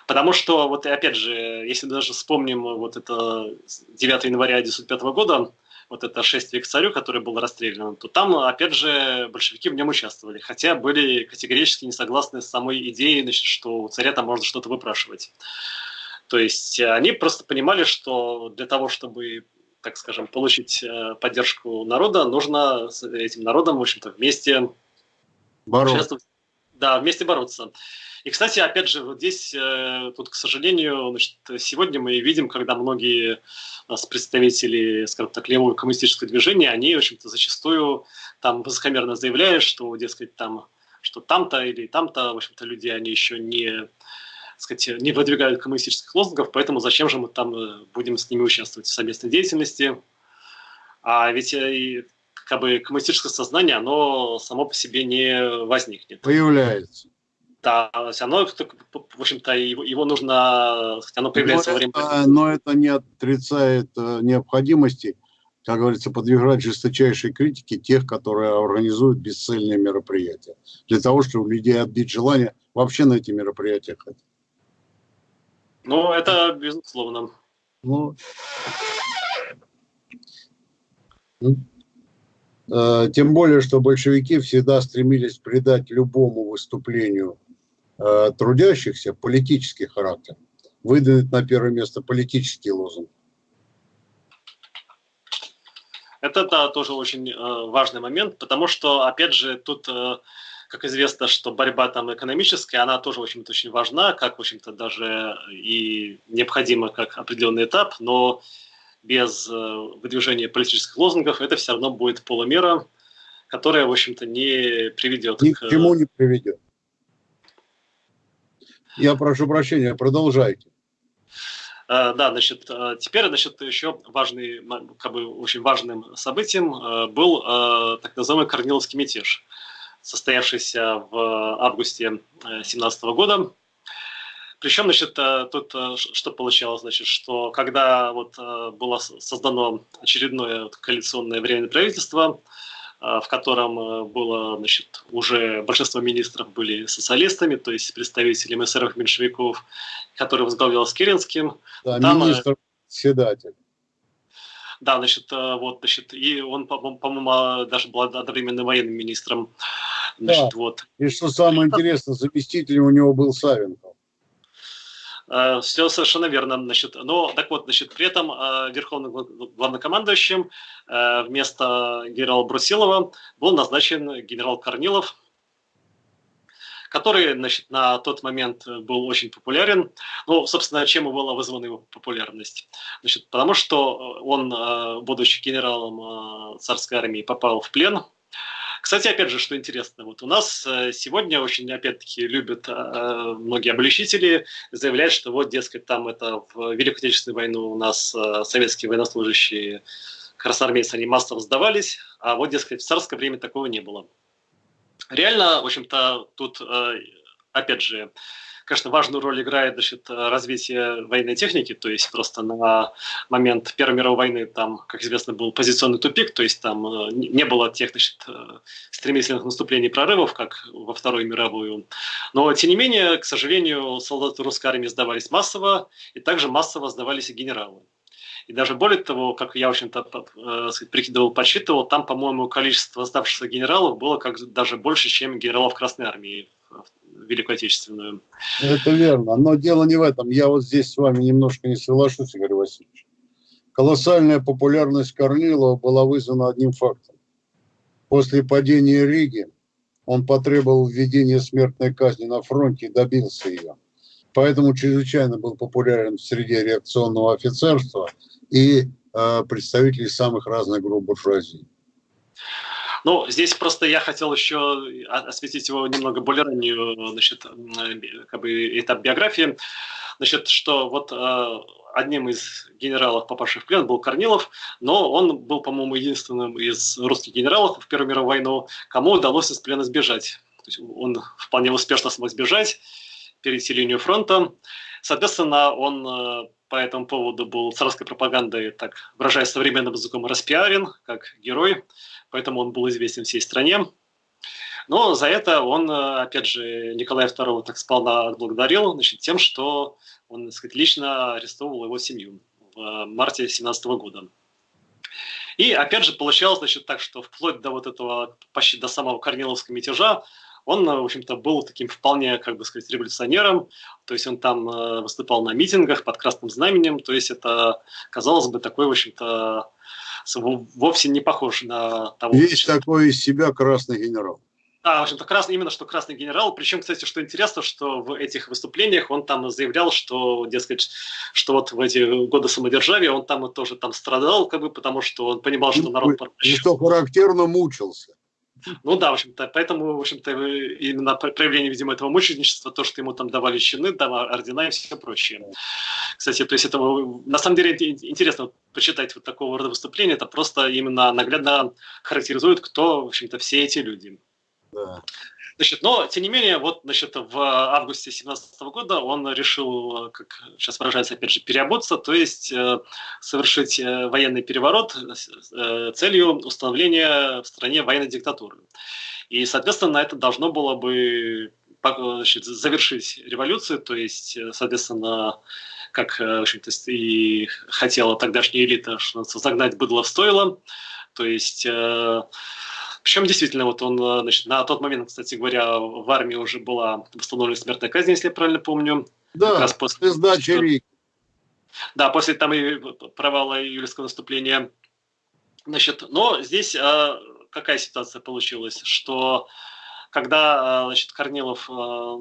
Потому что, вот опять же, если даже вспомним вот это 9 января 1995 года, вот это шествие к царю, который был расстрелян, то там, опять же, большевики в нем участвовали, хотя были категорически не согласны с самой идеей, значит, что у царя там можно что-то выпрашивать. То есть они просто понимали, что для того, чтобы так скажем, получить э, поддержку народа, нужно с этим народом, в общем-то, вместе бороться. Да, вместе бороться. И, кстати, опять же, вот здесь, э, тут, к сожалению, значит, сегодня мы видим, когда многие нас представители, скажем так, левого коммунистического движения, они, в общем-то, зачастую там высокомерно заявляют, что, дескать, там, что там-то или там-то, в общем-то, люди, они еще не, сказать, не выдвигают коммунистических лозунгов, поэтому зачем же мы там э, будем с ними участвовать в совместной деятельности? А ведь э, как бы коммунистическое сознание, оно само по себе не возникнет. Появляется. Да, оно, в общем-то, его, его нужно, оно появляется но во время... Это, но это не отрицает э, необходимости, как говорится, подвергать жесточайшей критике тех, которые организуют бесцельные мероприятия, для того, чтобы у людей отбить желание вообще на эти мероприятия ходить. Ну, это безусловно. Ну, э, тем более, что большевики всегда стремились придать любому выступлению Э, трудящихся политический характер, выдвинуть на первое место политический лозунг. Это да, тоже очень э, важный момент, потому что, опять же, тут, э, как известно, что борьба там экономическая, она тоже, в общем-то, очень важна, как, в общем-то, даже и необходима как определенный этап, но без выдвижения политических лозунгов, это все равно будет полумера, которая, в общем-то, не приведет Ни к... к чему не приведет. Я прошу прощения, продолжайте. Да, значит, теперь, значит, еще важный, как бы очень важным событием был так называемый Корниловский мятеж, состоявшийся в августе 2017 года. Причем, значит, тут что получалось, значит, что когда вот было создано очередное коалиционное временное правительство, в котором э, было, значит, уже большинство министров были социалистами, то есть представителями эсеров меньшевиков, который возглавлял Скиринским. Да, Там, э, министр-председатель. Да, значит, э, вот, значит, и он, по-моему, даже был одновременно военным министром. Значит, да. вот. И что самое интересное, заместителем у него был Савенков. Э, Все совершенно верно. Значит, но так вот, значит, при этом э, верховным главнокомандующим э, вместо генерала Брусилова был назначен генерал Корнилов, который значит, на тот момент был очень популярен. Ну, собственно, чем и была вызвана его популярность? Значит, потому что он, будучи генералом царской армии, попал в плен кстати, опять же, что интересно, вот у нас э, сегодня очень, опять-таки, любят э, многие обличители заявлять, что вот, дескать, там это в Великую Отечественную войну у нас э, советские военнослужащие красноармейцы, они массово сдавались, а вот, дескать, в царское время такого не было. Реально, в общем-то, тут, опять же, конечно, важную роль играет значит, развитие военной техники, то есть просто на момент Первой мировой войны там, как известно, был позиционный тупик, то есть там э, не было тех значит, э, стремительных наступлений прорывов, как во Вторую мировую. Но, тем не менее, к сожалению, солдаты русской армии сдавались массово, и также массово сдавались и генералы. И даже более того, как я, в общем-то, э, прикидывал, подсчитывал, там, по-моему, количество сдавшихся генералов было как даже больше, чем генералов Красной Армии Великую Отечественную. Это верно. Но дело не в этом. Я вот здесь с вами немножко не соглашусь, Игорь Васильевич. Колоссальная популярность Корнилова была вызвана одним фактом. После падения Риги он потребовал введения смертной казни на фронте и добился ее. Поэтому чрезвычайно был популярен в среде реакционного офицерства и э, представителей самых разных групп буржуазии. Ну, здесь просто я хотел еще осветить его немного более раннюю, значит, как бы этап биографии. Значит, что вот э, одним из генералов, попавших в плен, был Корнилов, но он был, по-моему, единственным из русских генералов в Первую мировую войну, кому удалось из плена сбежать. То есть он вполне успешно смог сбежать, перейти линию фронта. Соответственно, он э, по этому поводу был царской пропагандой, так выражаясь современным языком, распиарен, как герой поэтому он был известен всей стране. Но за это он, э, опять же, Николая II так сполна отблагодарил значит, тем, что он, так сказать, лично арестовывал его семью в марте 17 года. И опять же получалось значит, так, что вплоть до вот этого, почти до самого Корниловского мятежа, он, в общем-то, был таким вполне, как бы сказать, революционером, то есть он там э, выступал на митингах под красным знаменем, то есть это, казалось бы, такой, в общем-то, вовсе не похож на того. Есть такой из себя красный генерал. Да, в общем-то, красный, именно что красный генерал. Причем, кстати, что интересно, что в этих выступлениях он там заявлял, что, дескать, что вот в эти годы самодержавия он там тоже там страдал, как бы, потому что он понимал, что народ... И что характерно мучился. Ну да, в общем-то, поэтому, в общем-то, именно проявление, видимо, этого мученичества, то, что ему там давали чины, давали ордена и все прочее. Кстати, то есть это, на самом деле, интересно почитать вот такого рода выступления, это просто именно наглядно характеризует, кто, в общем-то, все эти люди. Да. Значит, но, тем не менее, вот, значит, в августе 2017 года он решил, как сейчас выражается, опять же, переобуться, то есть э, совершить э, военный переворот э, целью установления в стране военной диктатуры. И, соответственно, это должно было бы значит, завершить революцию, то есть, соответственно, как в общем-то, и хотела тогдашняя элита, что загнать быдло в стойло, то есть причем действительно, вот он, э, значит, на тот момент, кстати говоря, в армии уже была восстановлена смертная казнь, если я правильно помню. Да, как раз после сдачи Риги. Да, после там и провала июльского наступления. Значит, но здесь а, какая ситуация получилась, что когда значит, Корнилов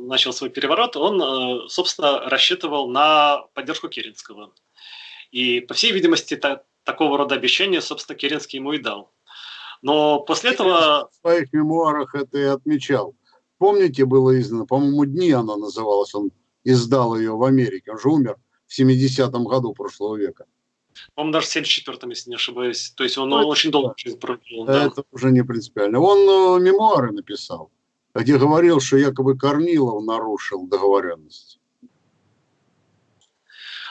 начал свой переворот, он, собственно, рассчитывал на поддержку Керенского. И, по всей видимости, та, такого рода обещания, собственно, Керенский ему и дал. Но после этого... В своих мемуарах это и отмечал. Помните, было издано, по-моему, «Дни» она называлась, он издал ее в Америке, он же умер в 70-м году прошлого века. По-моему, даже в 74-м, если не ошибаюсь. То есть он ну, очень долго жизнь прожил. Да. Это уже не принципиально. Он э, мемуары написал, где говорил, что якобы Корнилов нарушил договоренность.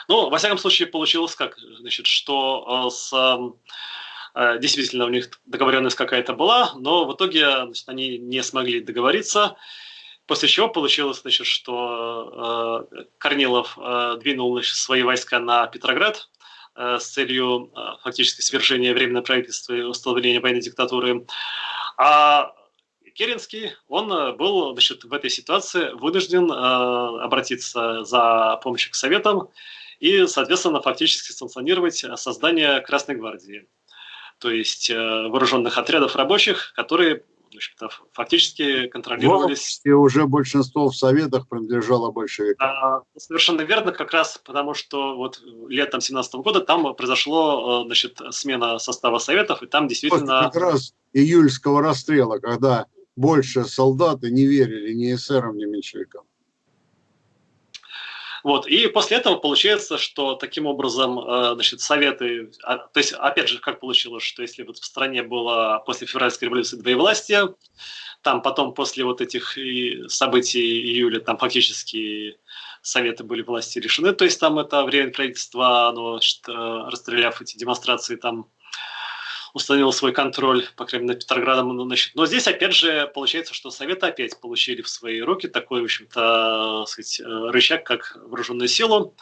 Ну, во всяком случае, получилось как, значит, что э, с э, действительно у них договоренность какая-то была, но в итоге значит, они не смогли договориться, после чего получилось, значит, что э, Корнилов э, двинул значит, свои войска на Петроград э, с целью э, фактически свержения временного правительства и установления военной диктатуры, а Керенский, он э, был значит, в этой ситуации вынужден э, обратиться за помощью к Советам и, соответственно, фактически санкционировать создание Красной Гвардии, то есть э, вооруженных отрядов рабочих, которые фактически контролировались... И уже большинство в Советах принадлежало большевикам. А, совершенно верно, как раз потому, что вот летом 17 года там произошло э, значит, смена состава Советов, и там действительно... Вот как раз июльского расстрела, когда больше солдаты не верили ни эсерам, ни меньшевикам. Вот. И после этого получается, что таким образом э, значит, советы, а, то есть опять же, как получилось, что если вот в стране было после февральской революции двоевластия, там потом после вот этих событий июля, там фактически советы были власти решены, то есть там это время правительства, оно, значит, э, расстреляв эти демонстрации, там установил свой контроль, по крайней мере, над Петроградом. Ну, значит. Но здесь, опять же, получается, что Советы опять получили в свои руки такой, в общем-то, сказать, э, рычаг, как вооруженную силу.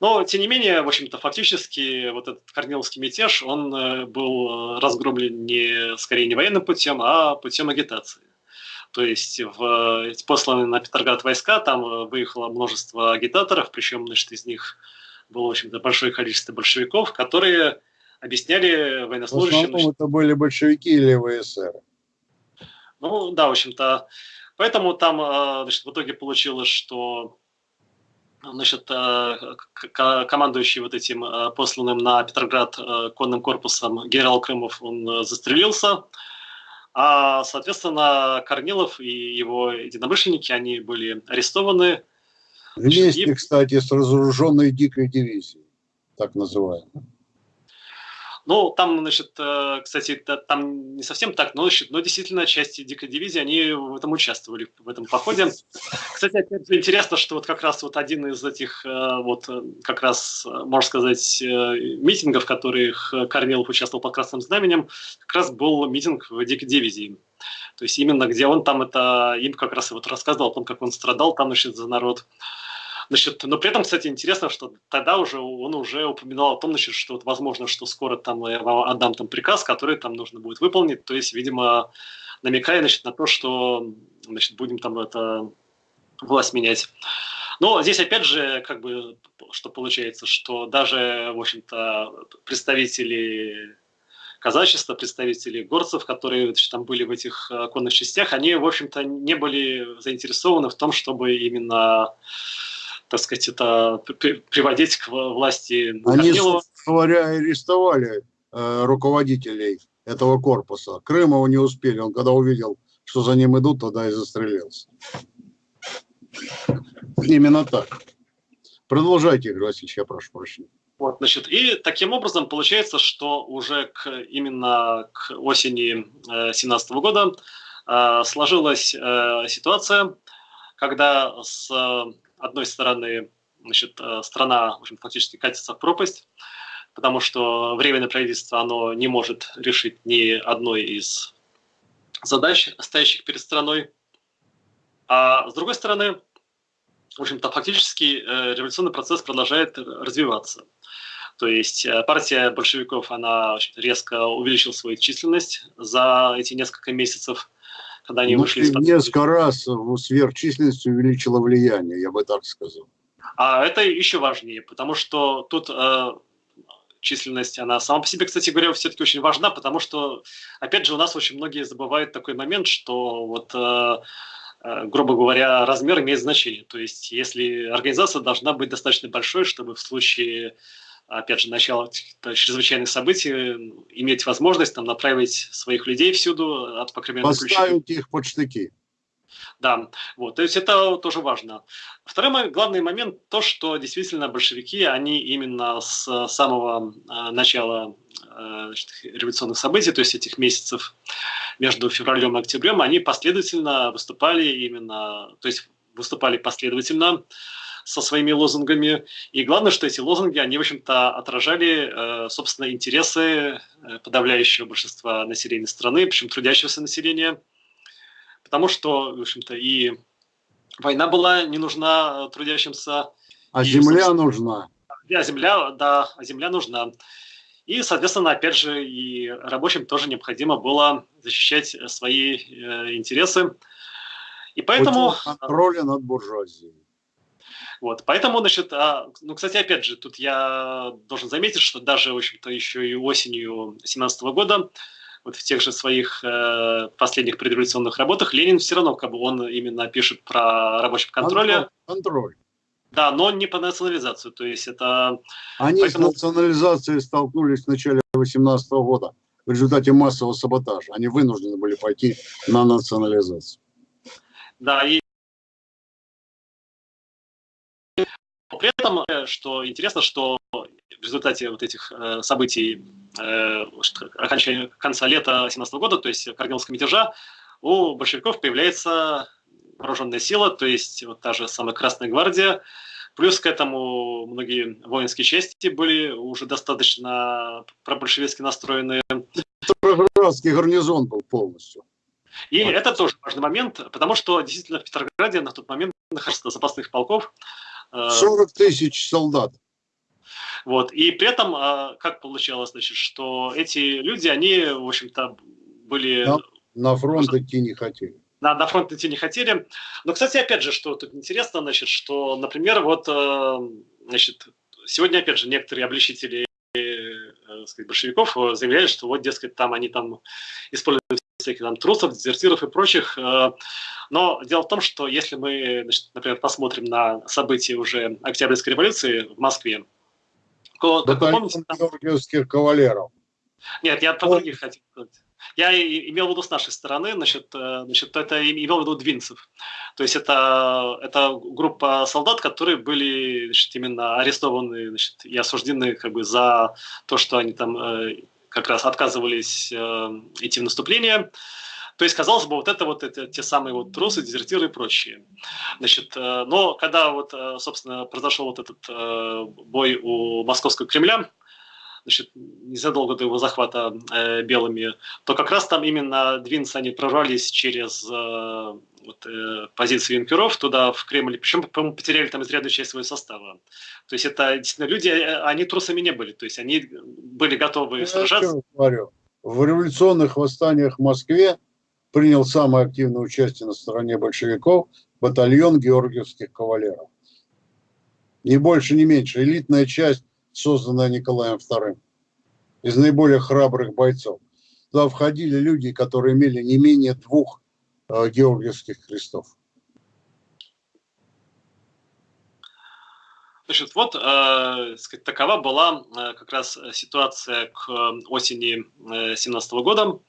Но, тем не менее, в общем-то, фактически вот этот Корниловский мятеж, он э, был разгромлен не, скорее не военным путем, а путем агитации. То есть в посланные на Петроград войска, там э, выехало множество агитаторов, причем, значит, из них было, в общем-то, большое количество большевиков, которые объясняли военнослужащим... В основном это были большевики или ВСР. Ну да, в общем-то. Поэтому там э, значит, в итоге получилось, что значит, э, командующий вот этим э, посланным на Петроград конным корпусом генерал Крымов, он застрелился. А, соответственно, Корнилов и его единомышленники, они были арестованы. Вместе, и... кстати, с разоруженной дикой дивизией, так называемой. Ну, там, значит, э, кстати, там не совсем так, но, значит, но действительно части дикой дивизии, они в этом участвовали, в этом походе. Кстати, опять же, интересно, что вот как раз вот один из этих, э, вот э, как раз, можно сказать, митингов, в которых Корнилов участвовал под Красным Знаменем, как раз был митинг в дикой дивизии. То есть именно где он там это, им как раз и вот рассказывал о том, как он страдал там, значит, за народ. Значит, но при этом, кстати, интересно, что тогда уже он уже упоминал о том, значит, что вот, возможно, что скоро там я вам отдам там приказ, который там нужно будет выполнить. То есть, видимо, намекая значит, на то, что значит, будем там это власть менять. Но здесь опять же, как бы, что получается, что даже, в общем-то, представители казачества, представители горцев, которые значит, там были в этих конных частях, они, в общем-то, не были заинтересованы в том, чтобы именно так сказать, это приводить к власти Они, говоря, арестовали э, руководителей этого корпуса. Крымова не успели. Он когда увидел, что за ним идут, тогда и застрелился. Именно так. Продолжайте, Игорь Васильевич, я прошу прощения. Вот, значит, и таким образом получается, что уже к, именно к осени 2017 э, года э, сложилась э, ситуация, когда с одной стороны, значит, э, страна в общем, фактически катится в пропасть, потому что временное правительство оно не может решить ни одной из задач, стоящих перед страной. А с другой стороны, в общем-то, фактически э, революционный процесс продолжает развиваться. То есть э, партия большевиков, она резко увеличила свою численность за эти несколько месяцев когда они ну, вышли из Несколько раз сверхчисленность увеличила влияние, я бы так сказал. А это еще важнее, потому что тут э, численность, она сама по себе, кстати говоря, все-таки очень важна, потому что, опять же, у нас очень многие забывают такой момент, что вот э, э грубо говоря, размер имеет значение. То есть, если организация должна быть достаточно большой, чтобы в случае опять же, начало чрезвычайных событий, иметь возможность там направить своих людей всюду от покременной Поставить их под штыки. Да, вот, то есть это тоже важно. Второй главный момент, то, что действительно большевики, они именно с самого а, начала а, значит, революционных событий, то есть этих месяцев между февралем и октябрем, они последовательно выступали именно, то есть выступали последовательно со своими лозунгами. И главное, что эти лозунги, они, в общем-то, отражали, э, собственно, интересы э, подавляющего большинства населения страны, причем трудящегося населения – потому что, в общем-то, и война была не нужна трудящимся. А и, земля нужна. А земля, да, а земля нужна. И, соответственно, опять же, и рабочим тоже необходимо было защищать свои э, интересы. И поэтому... Контроля над буржуазией. Вот, поэтому, значит, а, ну, кстати, опять же, тут я должен заметить, что даже, в общем-то, еще и осенью 2017 года вот в тех же своих э, последних предреволюционных работах Ленин все равно, как бы он именно пишет про рабочий контроль. Контроль. Да, но не по национализацию, то есть это... Они Поэтому... с национализацией столкнулись в начале 18 года в результате массового саботажа. Они вынуждены были пойти на национализацию. Да, и при этом, э, что интересно, что в результате вот этих э, событий э, окончания конца лета 17 года, то есть Корниловского мятежа, у большевиков появляется вооруженная сила, то есть вот та же самая Красная Гвардия, Плюс к этому многие воинские части были уже достаточно пробольшевистски настроенные. Петроградский гарнизон был полностью. И вот. это тоже важный момент, потому что действительно в Петрограде на тот момент находилось запасных полков. 40 э, тысяч солдат. Вот. И при этом, а, как получалось, значит, что эти люди, они, в общем-то, были... На, на фронт идти не хотели. На, на фронт идти не хотели. Но, кстати, опять же, что тут интересно, значит, что, например, вот, э, значит, сегодня, опять же, некоторые обличители э, сказать, большевиков заявляют, что вот, дескать, там они там используют всяких там трусов, дезертиров и прочих. Э, но дело в том, что если мы, значит, например, посмотрим на события уже Октябрьской революции в Москве, то, как помните, там... георгиевских кавалеров. Нет, я про других хотел сказать. Я имел в виду с нашей стороны, значит, э, значит это имел в виду двинцев. То есть это, это группа солдат, которые были значит, именно арестованы значит, и осуждены как бы, за то, что они там э, как раз отказывались э, идти в наступление. То есть, казалось бы, вот это вот это, те самые вот трусы, дезертиры и прочие. Значит, э, но когда вот, э, собственно, произошел вот этот бой у Московского Кремля, значит, незадолго до его захвата э, белыми, то как раз там именно двинцы, они прорвались через э, вот, э, позиции юнкеров туда, в Кремль, причем, по-моему, потеряли там изрядную часть своего состава. То есть это действительно люди, э, они трусами не были, то есть они были готовы Я сражаться. Говорю. В революционных восстаниях в Москве принял самое активное участие на стороне большевиков батальон георгиевских кавалеров. Ни больше, ни меньше. Элитная часть, созданная Николаем II. Из наиболее храбрых бойцов. Туда входили люди, которые имели не менее двух Э, георгиевских крестов. Значит, вот э, такова была э, как раз ситуация к осени 2017 э, года.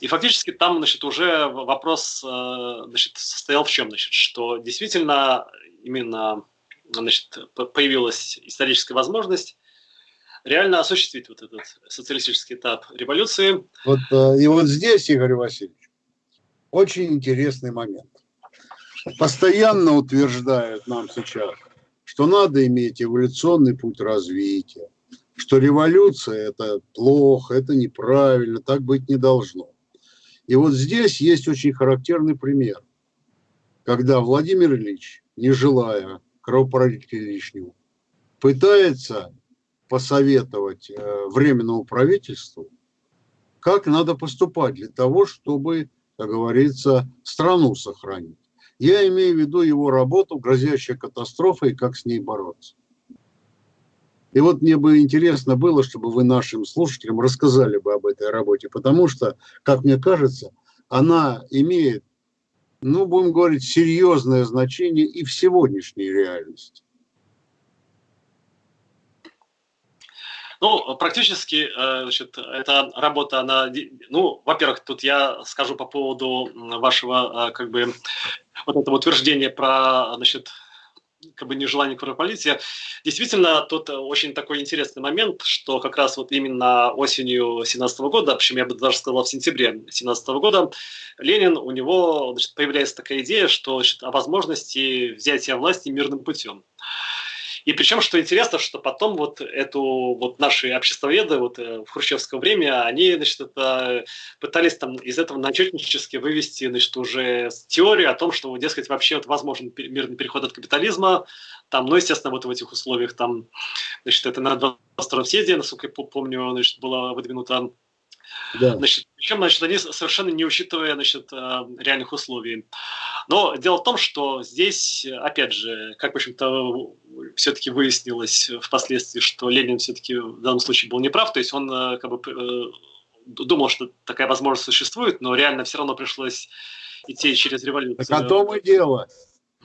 И фактически там значит, уже вопрос э, значит, состоял в чем? Значит, что действительно именно значит, появилась историческая возможность реально осуществить вот этот социалистический этап революции. Вот, э, и вот здесь, Игорь Васильевич, очень интересный момент. Постоянно утверждают нам сейчас, что надо иметь эволюционный путь развития, что революция – это плохо, это неправильно, так быть не должно. И вот здесь есть очень характерный пример, когда Владимир Ильич, не желая кровопролития лишнего, пытается посоветовать э, Временному правительству, как надо поступать для того, чтобы как говорится, страну сохранить. Я имею в виду его работу, грозящая катастрофой, как с ней бороться. И вот мне бы интересно было, чтобы вы нашим слушателям рассказали бы об этой работе, потому что, как мне кажется, она имеет, ну, будем говорить, серьезное значение и в сегодняшней реальности. Ну, практически, э, значит, эта работа, она, ну, во-первых, тут я скажу по поводу вашего, э, как бы, вот этого утверждения про, значит, как бы нежелание кровопролития. Действительно, тут очень такой интересный момент, что как раз вот именно осенью 17 года, причем я бы даже сказал в сентябре 17 года, Ленин, у него значит, появляется такая идея, что значит, о возможности взятия власти мирным путем. И причем, что интересно, что потом вот эту вот наши обществоведы вот э, в хрущевское время, они, значит, это пытались там из этого начальнически вывести, значит, уже теорию о том, что, дескать, вообще вот возможен мирный переход от капитализма, там, ну, естественно, вот в этих условиях там, значит, это на 22-м съезде, насколько я помню, значит, было выдвинуто да. Значит, причем, значит, они совершенно не учитывая значит, э, реальных условий. Но дело в том, что здесь, опять же, как, в общем-то, все-таки выяснилось впоследствии, что Ленин все-таки в данном случае был неправ, то есть он э, как бы э, думал, что такая возможность существует, но реально все равно пришлось идти через революцию. Так о том и дело.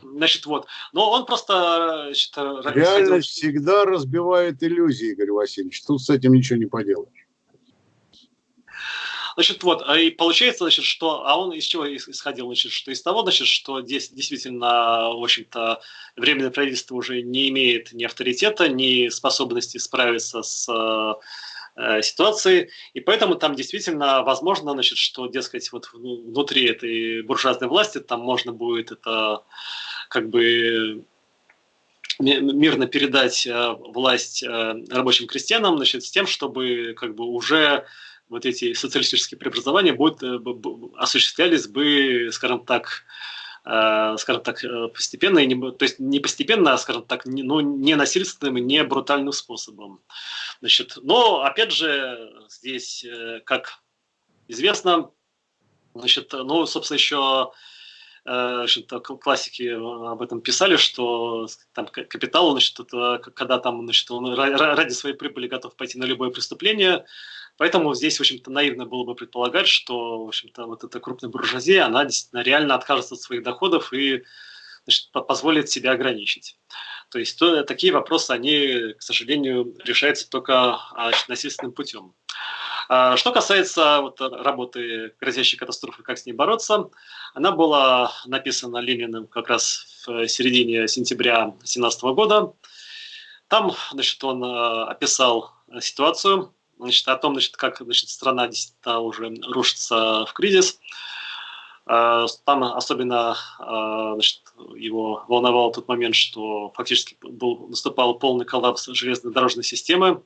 Значит, вот. Но он просто... Значит, Реальность исходил... всегда разбивает иллюзии, Игорь Васильевич. Тут с этим ничего не поделаешь. Значит, вот, а и получается, значит, что, а он из чего исходил, значит, что из того, значит, что здесь действительно, в общем-то, временное правительство уже не имеет ни авторитета, ни способности справиться с э, ситуации, и поэтому там действительно возможно, значит, что, дескать, вот внутри этой буржуазной власти там можно будет это как бы мирно передать э, власть э, рабочим крестьянам, значит, с тем, чтобы как бы уже вот эти социалистические преобразования будут, э, осуществлялись бы, скажем так, э, скажем так, э, постепенно, и не, то есть не постепенно, а, скажем так, не, ну, не насильственным не брутальным способом. Значит, но, опять же, здесь, как известно, значит, ну, собственно, еще классики об этом писали, что там капитал, значит, это, когда там, значит, он ради своей прибыли готов пойти на любое преступление, Поэтому здесь, в общем-то, наивно было бы предполагать, что, в общем-то, вот эта крупная буржуазия, она действительно реально откажется от своих доходов и значит, позволит себя ограничить. То есть то, такие вопросы, они, к сожалению, решаются только а, значит, насильственным путем. А, что касается вот, работы «Грозящей катастрофы. Как с ней бороться», она была написана Лениным как раз в середине сентября 2017 года. Там значит, он а, описал ситуацию, значит, о том, значит, как значит, страна действительно уже рушится в кризис. А, там особенно а, значит, его волновал тот момент, что фактически был, наступал полный коллапс железной дорожной системы.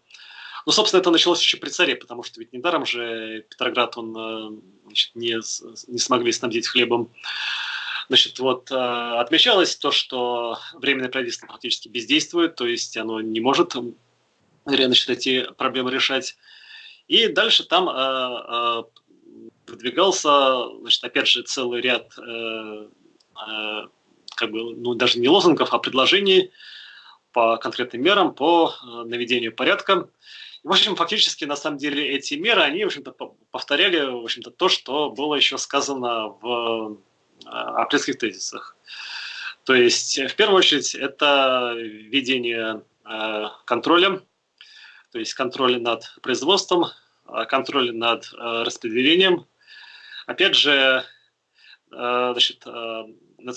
Ну, собственно, это началось еще при царе, потому что ведь недаром же Петроград он э, значит, не, не смогли снабдить хлебом. Значит, вот отмечалось то, что временное правительство фактически бездействует, то есть оно не может значит, эти проблемы решать. И дальше там э, э, выдвигался, значит, опять же, целый ряд, э, э, как бы, ну, даже не лозунгов, а предложений по конкретным мерам, по э, наведению порядка. И, в общем, фактически, на самом деле, эти меры, они, в общем-то, повторяли, в общем-то, то, что было еще сказано в э, апрельских тезисах. То есть, в первую очередь, это введение э, контроля то есть контроль над производством, а, контроль над э, распределением. Опять же, э, значит, э,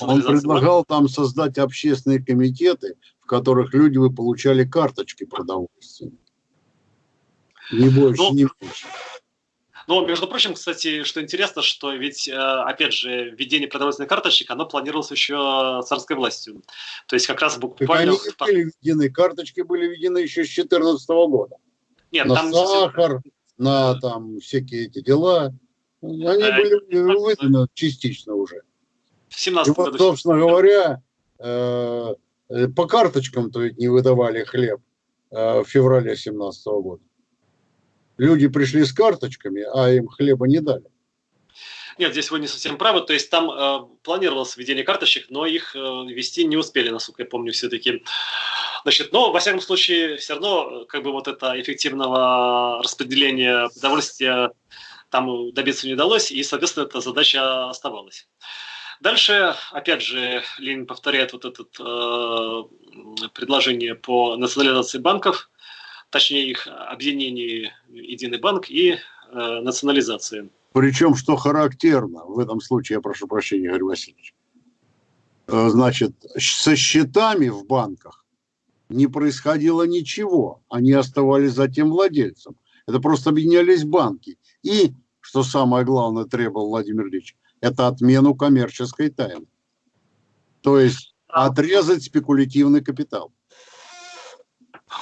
он предлагал там создать общественные комитеты, в которых люди вы получали карточки продовольствия. Не больше, ну, не меньше. Но, между прочим, кстати, что интересно, что ведь, опять же, введение продовольственных карточек, оно планировалось еще царской властью. То есть как раз буквально... Так они были введены, карточки были введены еще с 2014 года. Нет, на там сахар, на там всякие эти дела. Они а, были выданы частично уже. В 17 году. собственно говоря, э, по карточкам-то ведь не выдавали хлеб э, в феврале 17 года. Люди пришли с карточками, а им хлеба не дали. Нет, здесь вы не совсем правы. То есть там э, планировалось введение карточек, но их э, ввести не успели, насколько я помню, все-таки. Значит, но, во всяком случае, все равно, как бы вот это эффективного распределения продовольствия там добиться не удалось, и, соответственно, эта задача оставалась. Дальше, опять же, Ленин повторяет вот это э, предложение по национализации банков. Точнее их объединении Единый банк и э, национализации. Причем, что характерно, в этом случае, я прошу прощения, Игорь Васильевич, э, значит, со счетами в банках не происходило ничего, они оставались за тем владельцем. Это просто объединялись банки. И, что самое главное требовал Владимир Ильич, это отмену коммерческой тайны. То есть отрезать спекулятивный капитал.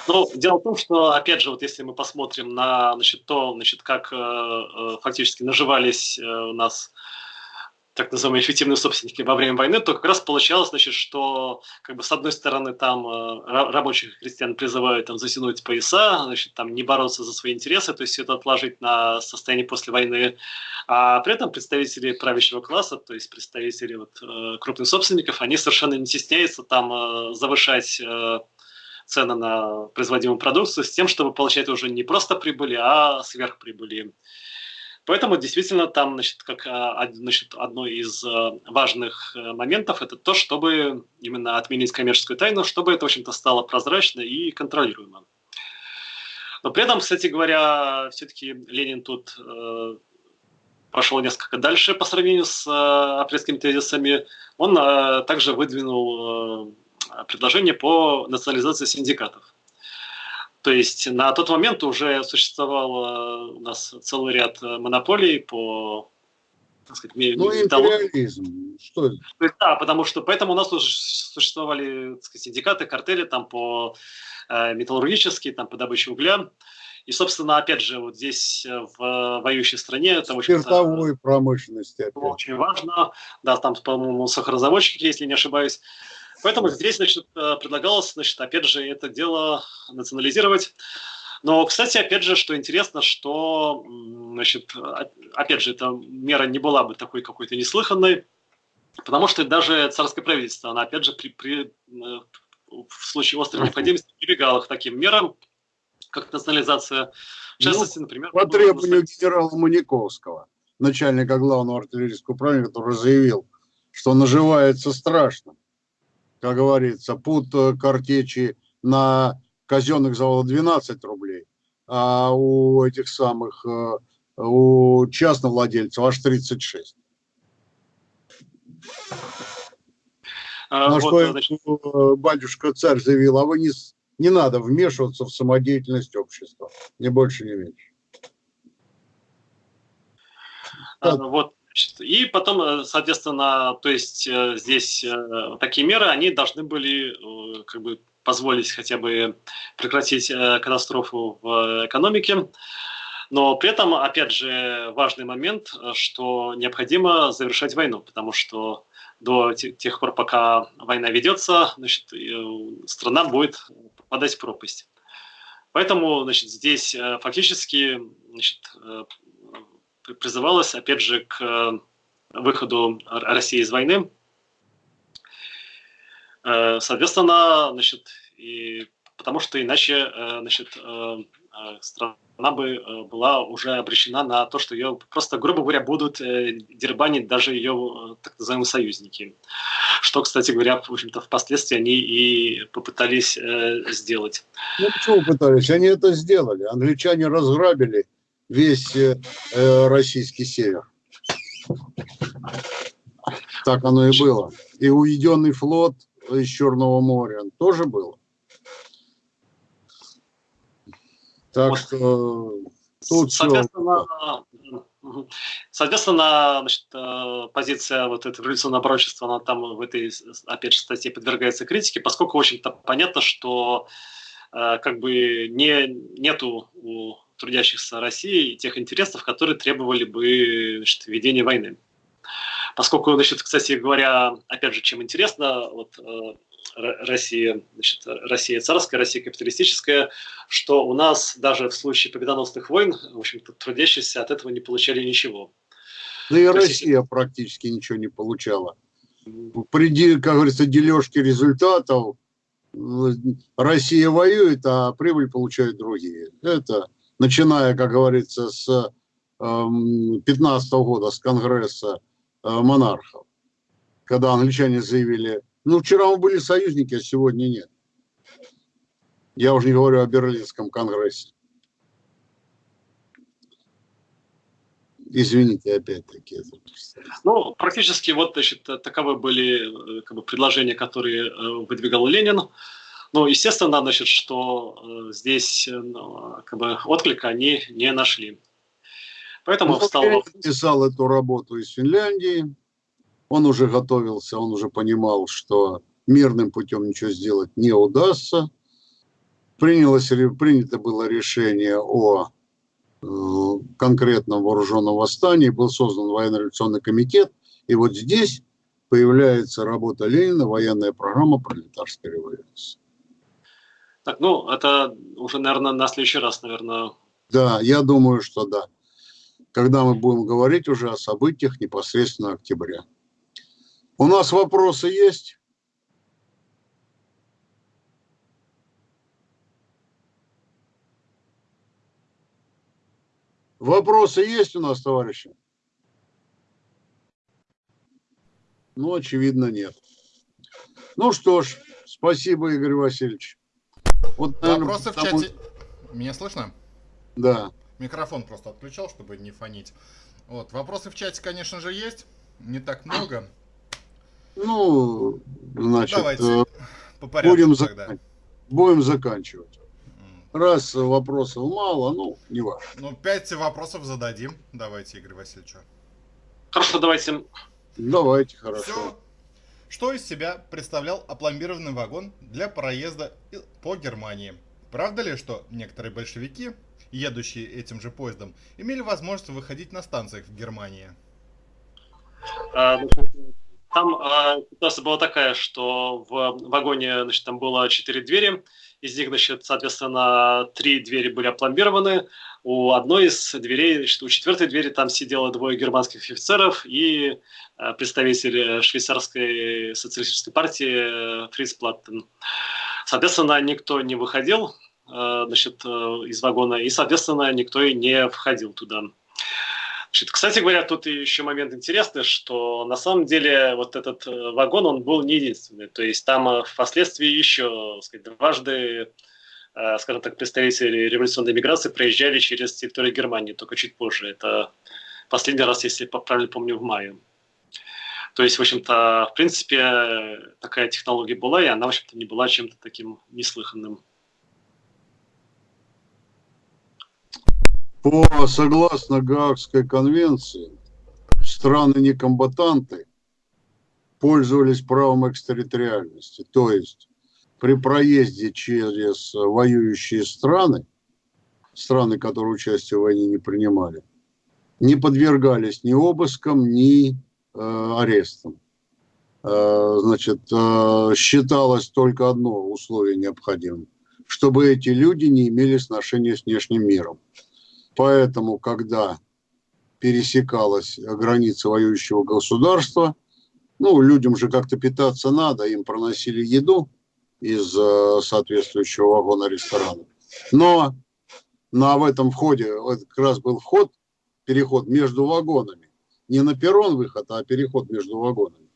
Ну, дело в том, что, опять же, вот если мы посмотрим на значит, то, значит, как э, э фактически наживались э, у нас так называемые эффективные собственники во время войны, то как раз получалось, значит, что как бы с одной стороны там э, рабочих крестьян призывают там затянуть пояса, значит, там не бороться за свои интересы, то есть все это отложить на состояние после войны, а при этом представители правящего класса, то есть представители вот, э, крупных собственников, они совершенно не стесняются там завышать цены на производимую продукцию с тем, чтобы получать уже не просто прибыли, а сверхприбыли. Поэтому действительно там значит, как, а, значит, одно из э, важных э, моментов это то, чтобы именно отменить коммерческую тайну, чтобы это, в общем-то, стало прозрачно и контролируемо. Но при этом, кстати говоря, все-таки Ленин тут э, пошел несколько дальше по сравнению с э, апрельскими тезисами. Он э, также выдвинул э, предложение по национализации синдикатов. То есть на тот момент уже существовал у нас целый ряд э, монополий по так сказать, ну, империализм. Что это? Да, потому что поэтому у нас уже существовали так сказать, синдикаты, картели там по э, металлургические, там по добыче угля. И, собственно, опять же, вот здесь э, в воюющей стране очень Спиртовой промышленности. Опять. Очень важно. Да, там, по-моему, сахарозаводчики, если не ошибаюсь. Поэтому здесь, значит, э, предлагалось, значит, опять же, это дело национализировать. Но, кстати, опять же, что интересно, что, значит, опять же, эта мера не была бы такой какой-то неслыханной, потому что даже царское правительство, оно, опять же, при, при, э, в случае острой необходимости прибегало к таким мерам, как национализация. В частности, ну, например... По требованию генерала Маниковского, начальника главного артиллерийского управления, который заявил, что наживается страшно как говорится, пут э, картечи на казенных заводах 12 рублей, а у этих самых, э, у частных владельцев аж 36. А, На вот, что значит... Батюшка царь заявил, а вы не, не надо вмешиваться в самодеятельность общества, ни больше, ни меньше. А, вот и потом, э, соответственно, то есть э, здесь э, такие меры, они должны были как бы позволить хотя бы прекратить катастрофу в экономике. Но при этом, опять же, важный момент, что необходимо завершать войну, потому что до тех пор, пока война ведется, значит, страна будет попадать в пропасть. Поэтому значит, здесь фактически значит, призывалось, опять же, к э, выходу России из войны. Э, соответственно, значит, и потому что иначе э, значит, страна бы была уже обречена на то, что ее просто, грубо говоря, будут дербанить даже ее так называемые союзники. Что, кстати говоря, в общем-то, впоследствии они и попытались сделать. Ну, почему пытались? Они это сделали. Англичане разграбили весь э, э, российский север. Так оно и было. И уединенный флот из Черного моря тоже было. Так вот. что тут соответственно, все... соответственно значит, э, позиция вот этого революционного пророчества, она там в этой, опять же, статье подвергается критике, поскольку, в общем-то, понятно, что э, как бы не, нету у трудящихся России и тех интересов, которые требовали бы значит, ведения войны. Поскольку, значит, кстати говоря, опять же, чем интересно, вот э, Россия, значит, Россия царская, Россия капиталистическая, что у нас даже в случае победоносных войн, в общем-то, трудящиеся от этого не получали ничего. Да и Россия есть... практически ничего не получала. При, как говорится, дележке результатов Россия воюет, а прибыль получают другие. Это начиная, как говорится, с 15 эм, года, с Конгресса э, монархов, когда англичане заявили, ну, вчера мы были союзники, а сегодня нет. Я уже не говорю о Берлинском конгрессе. Извините, опять-таки. Ну, практически вот, значит, таковы были как бы, предложения, которые выдвигал Ленин. Ну, естественно, значит, что здесь ну, как бы, отклика они не нашли. Поэтому ну, встал... Он писал эту работу из Финляндии, он уже готовился, он уже понимал, что мирным путем ничего сделать не удастся. Принялось, принято было решение о э, конкретном вооруженном восстании, был создан военно-революционный комитет, и вот здесь появляется работа Ленина, военная программа пролетарской революции. Так, ну, это уже, наверное, на следующий раз, наверное. Да, я думаю, что да. Когда мы будем говорить уже о событиях непосредственно октября. У нас вопросы есть? Вопросы есть у нас, товарищи? Ну, очевидно, нет. Ну что ж, спасибо, Игорь Васильевич. Вот, наверное, Вопросы потому... в чате. Меня слышно? Да. Микрофон просто отключал, чтобы не фонить. Вот, вопросы в чате, конечно же, есть. Не так много. Ну, значит, Давайте э, по порядку будем, тогда. будем заканчивать. Раз вопросов мало, ну, не важно. Ну, пять вопросов зададим. Давайте, Игорь Васильевич. Хорошо, давайте. Давайте, хорошо. Все. Что из себя представлял опломбированный вагон для проезда по Германии? Правда ли, что некоторые большевики, едущие этим же поездом, имели возможность выходить на станциях в Германии? А, там а, ситуация была такая, что в вагоне значит, там было четыре двери, из них, значит, соответственно, три двери были опломбированы. У одной из дверей, значит, у четвертой двери там сидело двое германских офицеров и а, представитель швейцарской социалистической партии э, Фриц Платтен. Соответственно, никто не выходил а, значит, э, из вагона, и, соответственно, никто и не входил туда. Значит, кстати говоря, тут еще момент интересный, что на самом деле вот этот э, вагон, он был не единственный. То есть там э, впоследствии еще сказать, дважды, э, скажем так, представители революционной миграции проезжали через территорию Германии, только чуть позже. Это последний раз, если правильно помню, в мае. То есть, в общем-то, в принципе, такая технология была, и она, в общем-то, не была чем-то таким неслыханным. По согласно Гаагской конвенции, страны-некомбатанты пользовались правом экстерриториальности, то есть при проезде через воюющие страны, страны, которые участие в войне не принимали, не подвергались ни обыскам, ни э, арестам. Э, значит, э, считалось только одно условие необходимым, чтобы эти люди не имели сношения с внешним миром. Поэтому, когда пересекалась граница воюющего государства, ну, людям же как-то питаться надо, им проносили еду из э, соответствующего вагона ресторана. Но на в этом входе, это как раз был вход, переход между вагонами. Не на перрон выход, а переход между вагонами.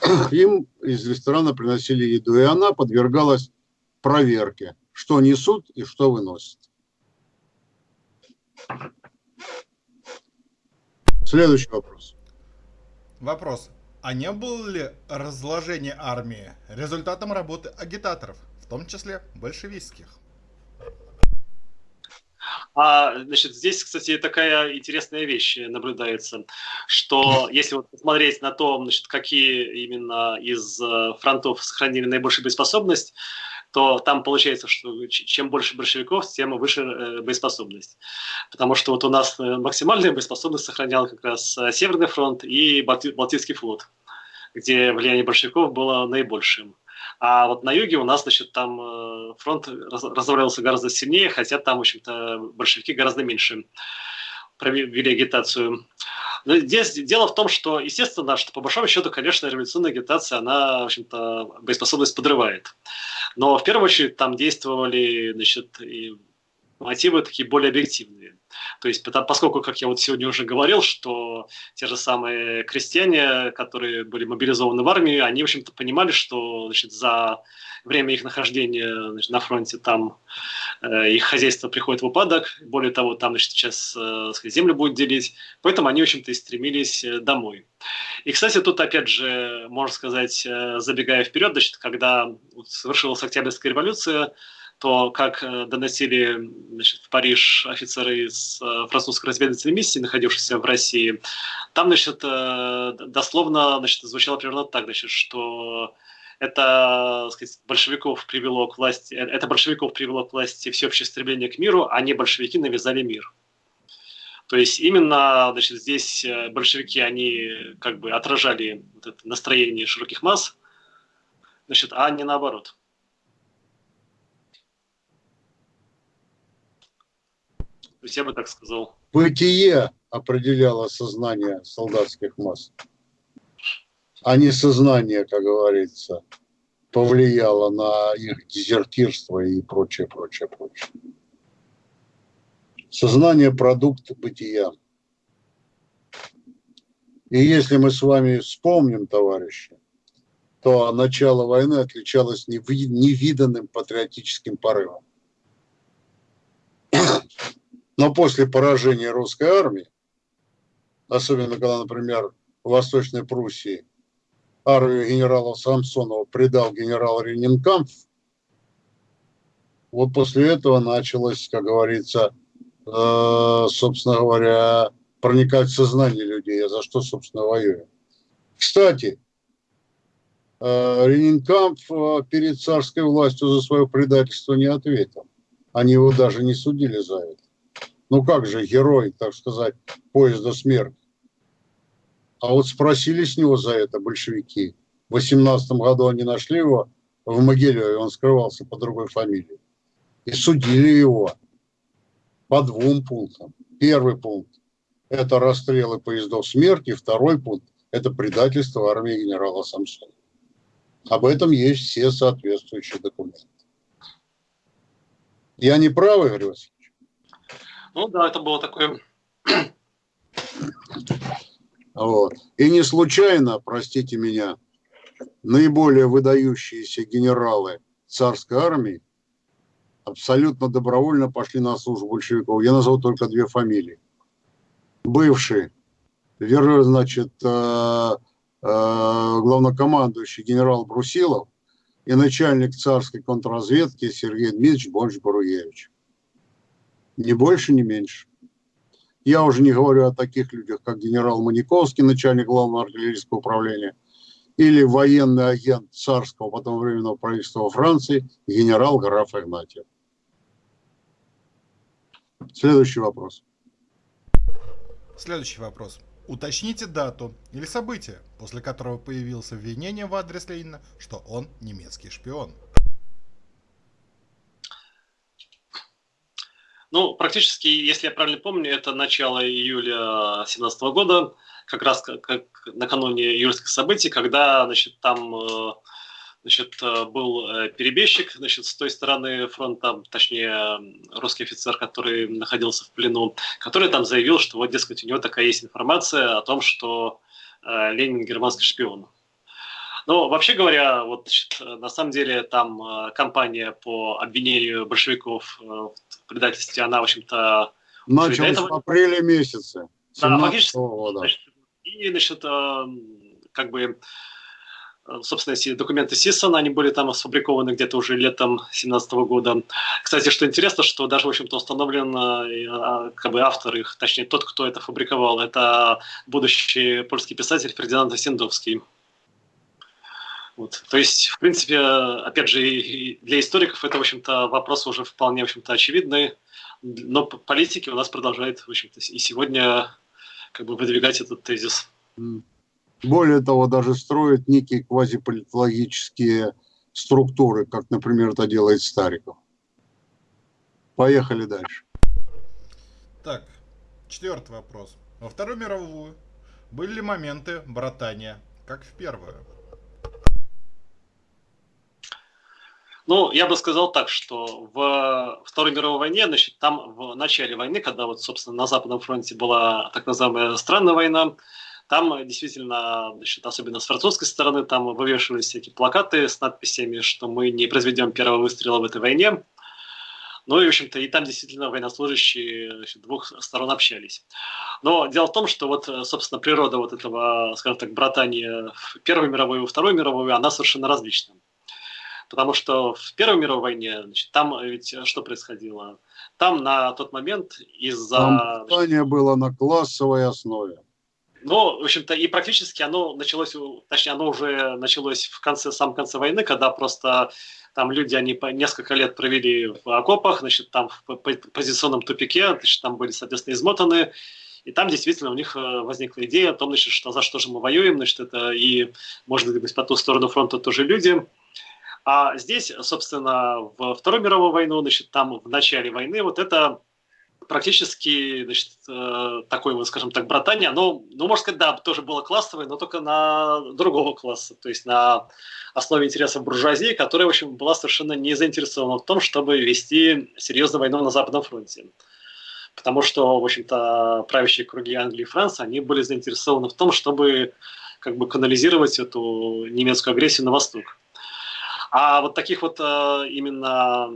Им из ресторана приносили еду, и она подвергалась проверке, что несут и что выносят. Следующий вопрос. Вопрос. А не было ли разложение армии результатом работы агитаторов, в том числе большевистских? А, значит, здесь, кстати, такая интересная вещь наблюдается, что если вот посмотреть на то, значит, какие именно из э, фронтов сохранили наибольшую боеспособность, то там получается, что чем больше большевиков, тем выше э, боеспособность. Потому что вот у нас э, максимальная боеспособность сохранял как раз э, Северный фронт и Балтийский флот, где влияние большевиков было наибольшим. А вот на юге у нас, значит, там фронт разворачивался гораздо сильнее, хотя там, в общем-то, большевики гораздо меньше провели агитацию. Но здесь дело в том, что, естественно, что по большому счету, конечно, революционная агитация, она, в общем-то, боеспособность подрывает. Но в первую очередь там действовали, значит, и мотивы такие более объективные. То есть, поскольку, как я вот сегодня уже говорил, что те же самые крестьяне, которые были мобилизованы в армию, они, в общем-то, понимали, что значит, за время их нахождения значит, на фронте там э, их хозяйство приходит в упадок, более того, там значит, сейчас э, землю будет делить, поэтому они, в общем-то, и стремились э, домой. И, кстати, тут, опять же, можно сказать, э, забегая вперед, значит, когда совершилась Октябрьская революция, то, как э, доносили значит, в Париж офицеры из э, французской разведывательной миссии, находившиеся в России, там значит, э, дословно значит, звучало примерно так, значит, что это сказать, большевиков привело к власти, это большевиков привело к власти всеобщее стремление к миру, а не большевики навязали мир. То есть именно значит, здесь большевики, они как бы отражали вот это настроение широких масс, значит, а не наоборот. То есть я бы так сказал. Бытие определяло сознание солдатских масс, а не сознание, как говорится, повлияло на их дезертирство и прочее, прочее, прочее. Сознание – продукт бытия. И если мы с вами вспомним, товарищи, то начало войны отличалось невиданным патриотическим порывом. Но после поражения русской армии, особенно когда, например, в Восточной Пруссии армию генерала Самсонова предал генерал Ренинкамп, вот после этого началось, как говорится, э, собственно говоря, проникать в сознание людей, а за что, собственно, воюем. Кстати, э, Ренинкамп э, перед царской властью за свое предательство не ответил. Они его даже не судили за это ну как же, герой, так сказать, поезда смерти. А вот спросили с него за это большевики. В 18 году они нашли его в Могилеве, он скрывался по другой фамилии. И судили его по двум пунктам. Первый пункт – это расстрелы поездов смерти. Второй пункт – это предательство армии генерала Самсона. Об этом есть все соответствующие документы. Я не прав, Игорь Васильевич? Ну да, это было такое... Вот. И не случайно, простите меня, наиболее выдающиеся генералы царской армии абсолютно добровольно пошли на службу большевиков. Я назову только две фамилии. Бывший, значит, э, э, главнокомандующий генерал Брусилов и начальник царской контрразведки Сергей Дмитриевич Бонч-Баруевич. Ни больше, ни меньше. Я уже не говорю о таких людях, как генерал Маниковский, начальник главного артиллерийского управления, или военный агент царского, потом временного правительства во Франции, генерал граф Игнатьев. Следующий вопрос. Следующий вопрос. Уточните дату или событие, после которого появилось обвинение в адрес Ленина, что он немецкий шпион. Ну, практически, если я правильно помню, это начало июля 2017 года, как раз как, как накануне июльских событий, когда, значит, там э, значит, э, был э, перебежчик значит, с той стороны фронта, точнее, русский офицер, который находился в плену, который там заявил, что вот, дескать, у него такая есть информация о том, что Ленин германский шпион. Ну, вообще говоря, вот на самом деле там кампания по обвинению большевиков в предательстве, она, в общем-то... Началась этого... в апреле месяце. Да, фактически. Года. Значит, и, значит, э, как бы, собственно, эти документы Сиссона, они были там сфабрикованы где-то уже летом 17 года. Кстати, что интересно, что даже, в общем-то, установлен а, как бы автор их, точнее, тот, кто это фабриковал, это будущий польский писатель Фердинанд Синдовский. Вот. То есть, в принципе, опять же, для историков это, в общем-то, вопрос уже вполне, в общем-то, очевидный, но политики у нас продолжают, в общем-то, и сегодня как бы выдвигать этот тезис. Более того, даже строят некие квазиполитологические структуры, как, например, это делает Стариков. Поехали дальше. Так, четвертый вопрос. Во Вторую мировую были ли моменты братания, как в Первую? Ну, я бы сказал так, что в Второй мировой войне, значит, там в начале войны, когда вот, собственно, на Западном фронте была так называемая странная война, там действительно, значит, особенно с французской стороны, там вывешивались всякие плакаты с надписями, что мы не произведем первого выстрела в этой войне. Ну и, в общем-то, и там действительно военнослужащие значит, двух сторон общались. Но дело в том, что вот, собственно, природа вот этого, скажем так, братания в Первую мировую и Вторую мировую, она совершенно различна. Потому что в Первой мировой войне, значит, там ведь что происходило? Там на тот момент из-за... Братание было на классовой основе. Ну, в общем-то, и практически оно началось, точнее, оно уже началось в конце, самом конце войны, когда просто там люди, они по несколько лет провели в окопах, значит, там в позиционном тупике, значит, там были, соответственно, измотаны, и там действительно у них э, возникла идея о том, значит, что за что же мы воюем, значит, это и, может быть, по ту сторону фронта тоже люди. А здесь, собственно, во Вторую мировую войну, значит, там в начале войны вот это практически, значит, э, такое, вот, скажем так, братание, оно, ну, можно сказать, да, тоже было классовое, но только на другого класса, то есть на основе интересов буржуазии, которая, в общем, была совершенно не заинтересована в том, чтобы вести серьезную войну на Западном фронте. Потому что, в общем-то, правящие круги Англии и Франции, они были заинтересованы в том, чтобы как бы канализировать эту немецкую агрессию на восток. А вот таких вот э, именно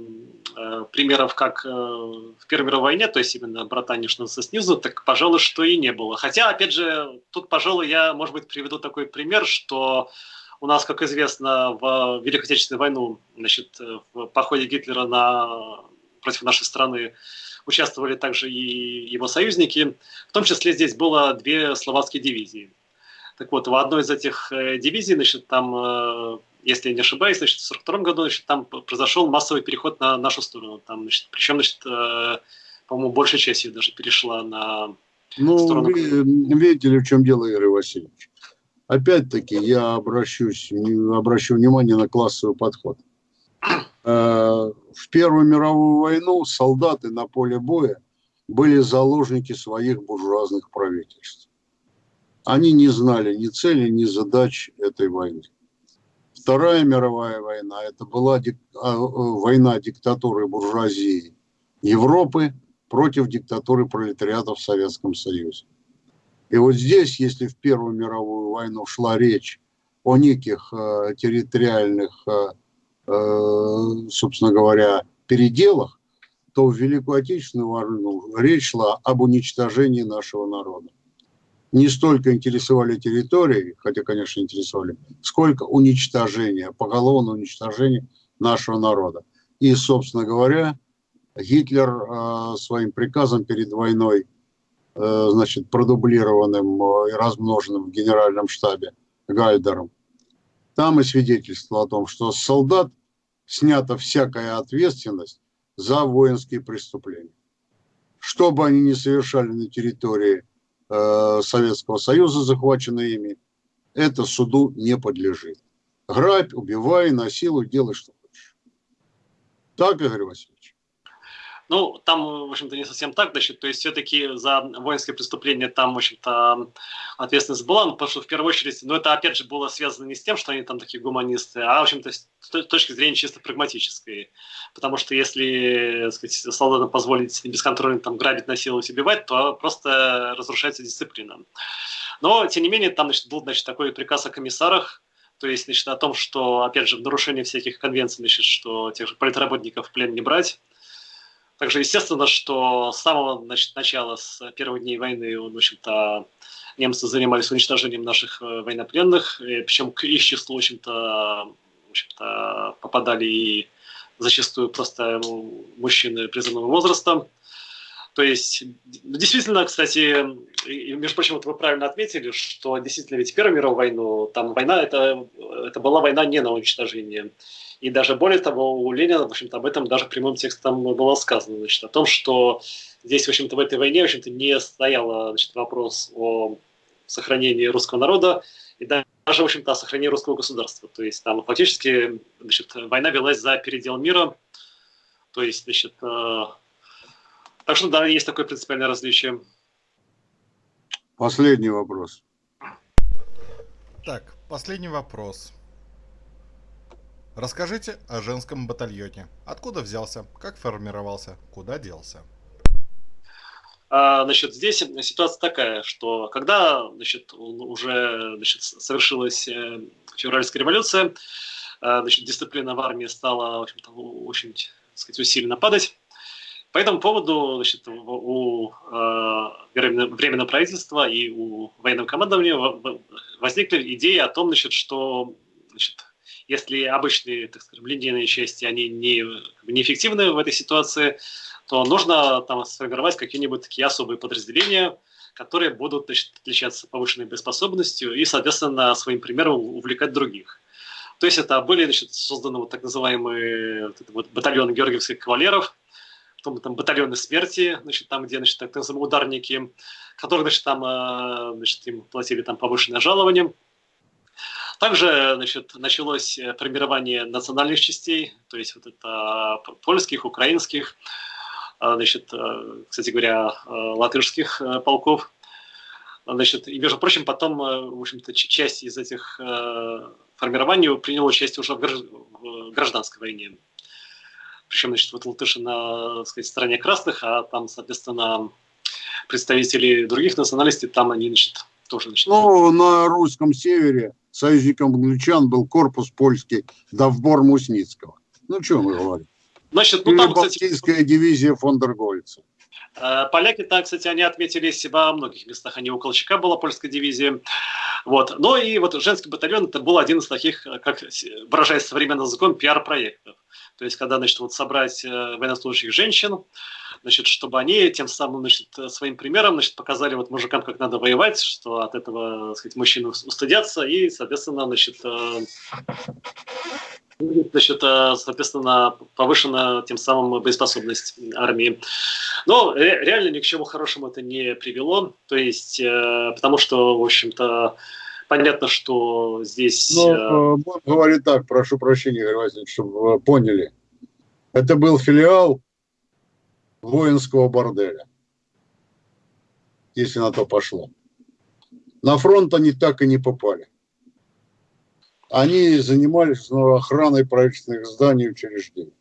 э, примеров, как э, в Первой мировой войне, то есть именно братание что снизу, так, пожалуй, что и не было. Хотя, опять же, тут, пожалуй, я, может быть, приведу такой пример, что у нас, как известно, в Великой Отечественную войну, значит, в походе Гитлера на, против нашей страны участвовали также и его союзники. В том числе здесь было две словацкие дивизии. Так вот, в одной из этих дивизий, значит, там если я не ошибаюсь, значит, в 1942 году значит, там произошел массовый переход на нашу сторону. Там, значит, причем, значит, э, по-моему, большая часть ее даже перешла на ну, сторону... видите ли, в чем дело, Игорь Васильевич? Опять-таки, я обращусь, обращу внимание на классовый подход. Э, в Первую мировую войну солдаты на поле боя были заложники своих буржуазных правительств. Они не знали ни цели, ни задач этой войны. Вторая мировая война – это была дик... А, э, война диктатуры буржуазии Европы против диктатуры пролетариата в Советском Союзе. И вот здесь, если в Первую мировую войну шла речь о неких э, территориальных, э, э, собственно говоря, переделах, то в Великую Отечественную войну речь шла об уничтожении нашего народа не столько интересовали территории, хотя, конечно, интересовали, сколько уничтожение, поголовное уничтожение нашего народа. И, собственно говоря, Гитлер э, своим приказом перед войной, э, значит, продублированным э, и размноженным в генеральном штабе Гальдером, там и свидетельство о том, что с солдат снята всякая ответственность за воинские преступления. Что бы они ни совершали на территории Э, Советского Союза, захваченные ими, это суду не подлежит. Грабь, убивай, насилуй, делай, что хочешь. Так, Игорь Васильевич? Ну, там, в общем-то, не совсем так, значит, то есть все-таки за воинское преступление там, в общем-то, ответственность была, потому что в первую очередь, ну, это опять же было связано не с тем, что они там такие гуманисты, а, в общем-то, с точки зрения чисто прагматической. Потому что если, сказать, солдатам позволить бесконтрольно там грабить, насиловать, убивать, то просто разрушается дисциплина. Но, тем не менее, там, значит, был, значит, такой приказ о комиссарах, то есть, значит, о том, что, опять же, в нарушении всяких конвенций, значит, что тех же политработников в плен не брать, также естественно, что с самого начала, с первых дней войны, в общем-то, немцы занимались уничтожением наших э, военнопленных, и, причем к их числу, в общем-то, в общем-то, попадали и зачастую просто мужчины призывного возраста. То есть, действительно, кстати, между прочим, вот вы правильно отметили, что действительно ведь Первую мировую войну, там война, это, это была война не на уничтожение. И даже более того, у Ленина, в общем-то, об этом даже прямым текстом было сказано, значит, о том, что здесь, в общем-то, в этой войне, в общем-то, не стоял значит, вопрос о сохранении русского народа и даже, в общем-то, о сохранении русского государства. То есть там фактически, значит, война велась за передел мира, то есть, значит, э, так что, да, есть такое принципиальное различие. Последний вопрос. Так, последний вопрос. Расскажите о женском батальоне. Откуда взялся, как формировался, куда делся? А, значит, здесь ситуация такая, что когда значит, уже значит, совершилась э, февральская революция, э, значит, дисциплина в армии стала в общем-то, очень так сказать, усиленно падать. По этому поводу значит, у э, Временного правительства и у военного командования возникли идеи о том, значит, что значит, если обычные так скажем, линейные части они не, неэффективны в этой ситуации, то нужно там сформировать какие-нибудь такие особые подразделения, которые будут значит, отличаться повышенной боеспособностью и, соответственно, своим примером увлекать других. То есть это были значит, созданы вот так называемые вот, батальоны георгиевских кавалеров, потом там батальоны смерти, значит, там, где значит, так называемые ударники, которые значит, там, э, значит, им платили там, повышенное жалование. Также значит, началось формирование национальных частей, то есть вот это польских, украинских, значит, э, кстати говоря, э, латышских э, полков. Значит, и, между прочим, потом, в общем-то, часть из этих формирований приняла участие уже в гражданской войне. Причем, значит, вот латыши на сказать, стороне красных, а там, соответственно, представители других национальностей, там они, значит, тоже, значит... Ну, на русском севере союзником англичан был корпус польский Давбор Мусницкого. Ну, что мы говорим? Значит, ну, Или там, Балтийская кстати, дивизия фон дер Гольца. Э, поляки, так, кстати, они отметили себя во многих местах. Они у Колчака была польская дивизия. Вот. Но и вот женский батальон это был один из таких, как выражаясь современным языком, пиар-проектов. То есть, когда, значит, вот собрать э, военнослужащих женщин, значит, чтобы они тем самым, значит, своим примером, значит, показали вот мужикам, как надо воевать, что от этого, так сказать, мужчины устыдятся и, соответственно, значит, э, значит, соответственно, повышена тем самым боеспособность армии. Но реально ни к чему хорошему это не привело, то есть, э, потому что, в общем-то, понятно, что здесь... Ну, э, говорит так, прошу прощения, Игорь Васильевич, чтобы вы поняли. Это был филиал воинского борделя, если на то пошло. На фронт они так и не попали. Они занимались охраной правительственных зданий и учреждений.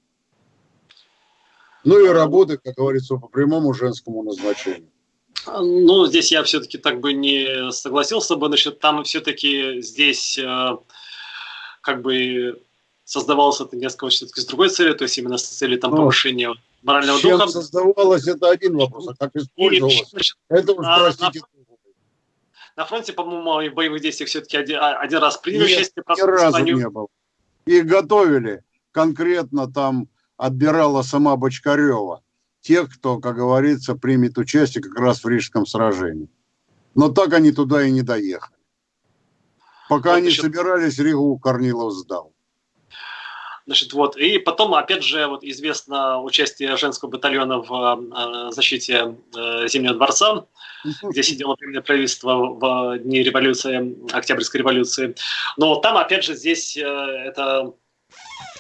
Ну и работы, как говорится, по прямому женскому назначению. Ну, здесь я все-таки так бы не согласился бы, значит, там все-таки здесь э, как бы создавалось это несколько все-таки с другой целью, то есть именно с целью там, ну, повышения морального чем духа. создавалось, это один вопрос, а как использовалось, и, значит, это уж, а, простите, на, фронте, по-моему, в боевых действиях все-таки один, а, один раз приняли участие. Ни разу не было. И готовили. Конкретно там отбирала сама Бочкарева. Тех, кто, как говорится, примет участие как раз в Рижском сражении. Но так они туда и не доехали. Пока вот они еще... собирались, Ригу Корнилов сдал. Значит, вот. И потом, опять же, вот известно участие женского батальона в э, защите э, Зимнего дворца, где сидело временное правительство в дни революции, Октябрьской революции. Но там, опять же, здесь э, это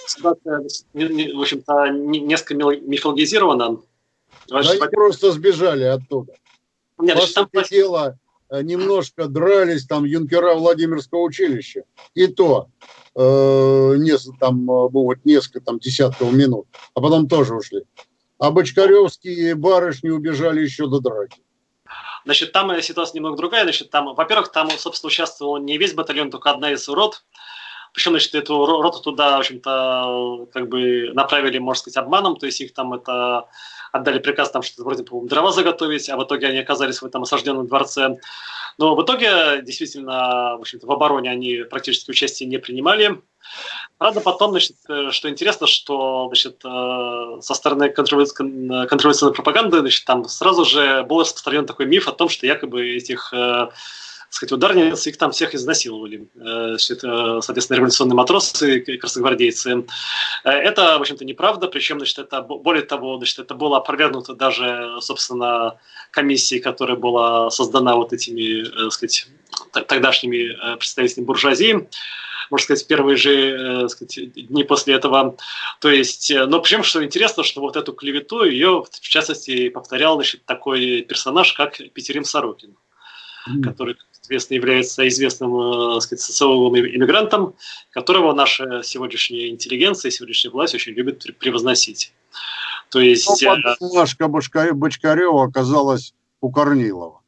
ситуация, в общем-то, несколько мифологизирована. Да они просто сбежали оттуда. Нет, По там... дела, э, немножко дрались там юнкера Владимирского училища. И то э, несколько, там, вот несколько там, десятков минут, а потом тоже ушли. А бочкаревские барышни убежали еще до драки. Значит, там ситуация немного другая. Значит, там, во-первых, там, собственно, участвовал не весь батальон, только одна из рот. Причем, значит, эту роту туда, в общем-то, как бы направили, можно сказать, обманом, то есть их там это отдали приказ там что-то вроде, по дрова заготовить, а в итоге они оказались в этом осажденном дворце. Но в итоге, действительно, в общем-то, в обороне они практически участие не принимали. Правда, потом, значит, что интересно, что значит, э, со стороны контрреволюционной пропаганды значит, там сразу же был распространен такой миф о том, что якобы этих э, сказать, ударниц, их там всех изнасиловали. Э, это, соответственно, революционные матросы красногвардейцы. Э, это, в общем-то, неправда, причем, значит, это, более того, значит, это было опровергнуто даже, собственно, комиссией, которая была создана вот этими, так э, сказать, тогдашними представителями буржуазии можно сказать, первые же сказать, дни после этого. То есть, но причем, что интересно, что вот эту клевету ее, в частности, повторял значит, такой персонаж, как Петерим Сорокин, mm. который соответственно, является известным э, сказать, социологом иммигрантом, которого наша сегодняшняя интеллигенция, сегодняшняя власть очень любит превозносить. То есть... Ну, Машка Бочкарева оказалась у Корнилова.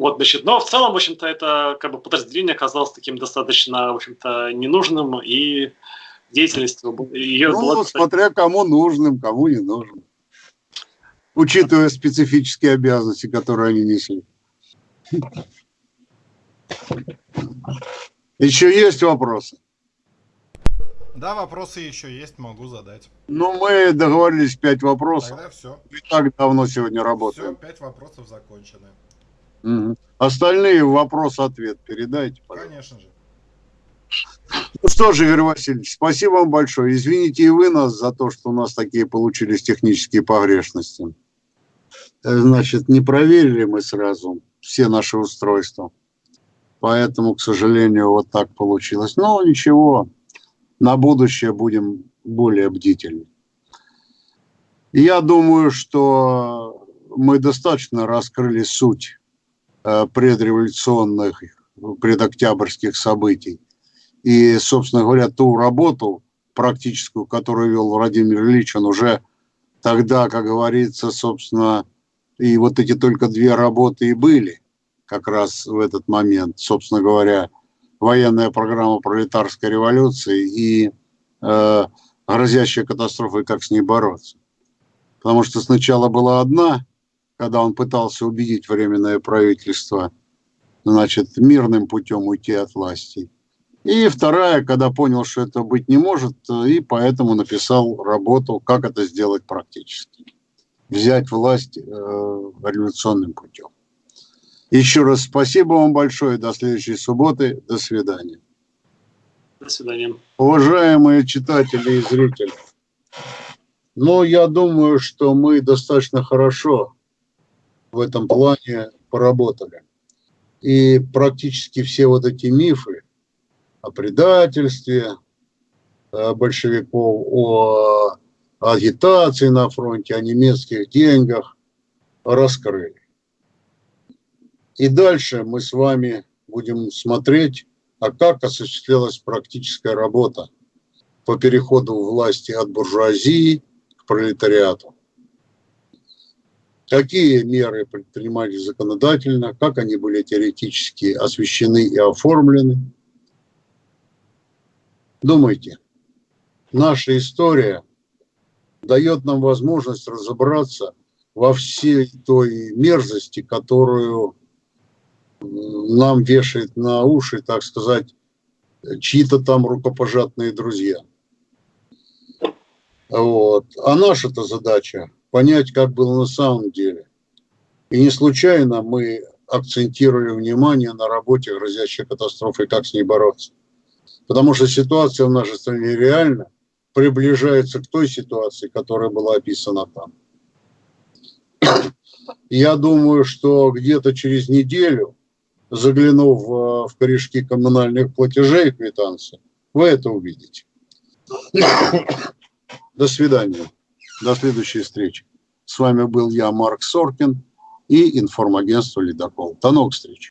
Вот, значит, но в целом, в общем-то, это как бы подразделение оказалось таким достаточно, в общем-то, ненужным, и деятельность ее ну, была... смотря кому нужным, кому не нужным. Учитывая специфические обязанности, которые они несли. Еще есть вопросы? Да, вопросы еще есть, могу задать. Ну, мы договорились пять вопросов. Тогда все. И так давно сегодня работаем. Все, пять вопросов закончены. Угу. Остальные вопрос-ответ передайте, пожалуйста. Конечно же. Ну что же, Игорь Васильевич, спасибо вам большое. Извините и вы нас за то, что у нас такие получились технические погрешности. Э, значит, не проверили мы сразу все наши устройства. Поэтому, к сожалению, вот так получилось. Но ничего, на будущее будем более бдительны. Я думаю, что мы достаточно раскрыли суть предреволюционных, предоктябрьских событий. И, собственно говоря, ту работу практическую, которую вел Владимир Ильич, он уже тогда, как говорится, собственно, и вот эти только две работы и были как раз в этот момент, собственно говоря, военная программа пролетарской революции и э, грозящая катастрофой, как с ней бороться. Потому что сначала была одна когда он пытался убедить Временное правительство, значит, мирным путем уйти от власти. И вторая, когда понял, что это быть не может, и поэтому написал работу, как это сделать практически. Взять власть э, революционным путем. Еще раз спасибо вам большое. До следующей субботы. До свидания. До свидания. Уважаемые читатели и зрители, ну, я думаю, что мы достаточно хорошо в этом плане поработали. И практически все вот эти мифы о предательстве большевиков, о агитации на фронте, о немецких деньгах раскрыли. И дальше мы с вами будем смотреть, а как осуществлялась практическая работа по переходу власти от буржуазии к пролетариату какие меры предпринимались законодательно, как они были теоретически освещены и оформлены. Думайте, наша история дает нам возможность разобраться во всей той мерзости, которую нам вешает на уши, так сказать, чьи-то там рукопожатные друзья. Вот. А наша-то задача понять, как было на самом деле. И не случайно мы акцентировали внимание на работе, грозящей катастрофой, как с ней бороться. Потому что ситуация в нашей стране реально приближается к той ситуации, которая была описана там. Я думаю, что где-то через неделю, заглянув в корешки коммунальных платежей и квитанций, вы это увидите. До свидания. До следующей встречи. С вами был я, Марк Соркин и информагентство «Ледокол». До новых встреч.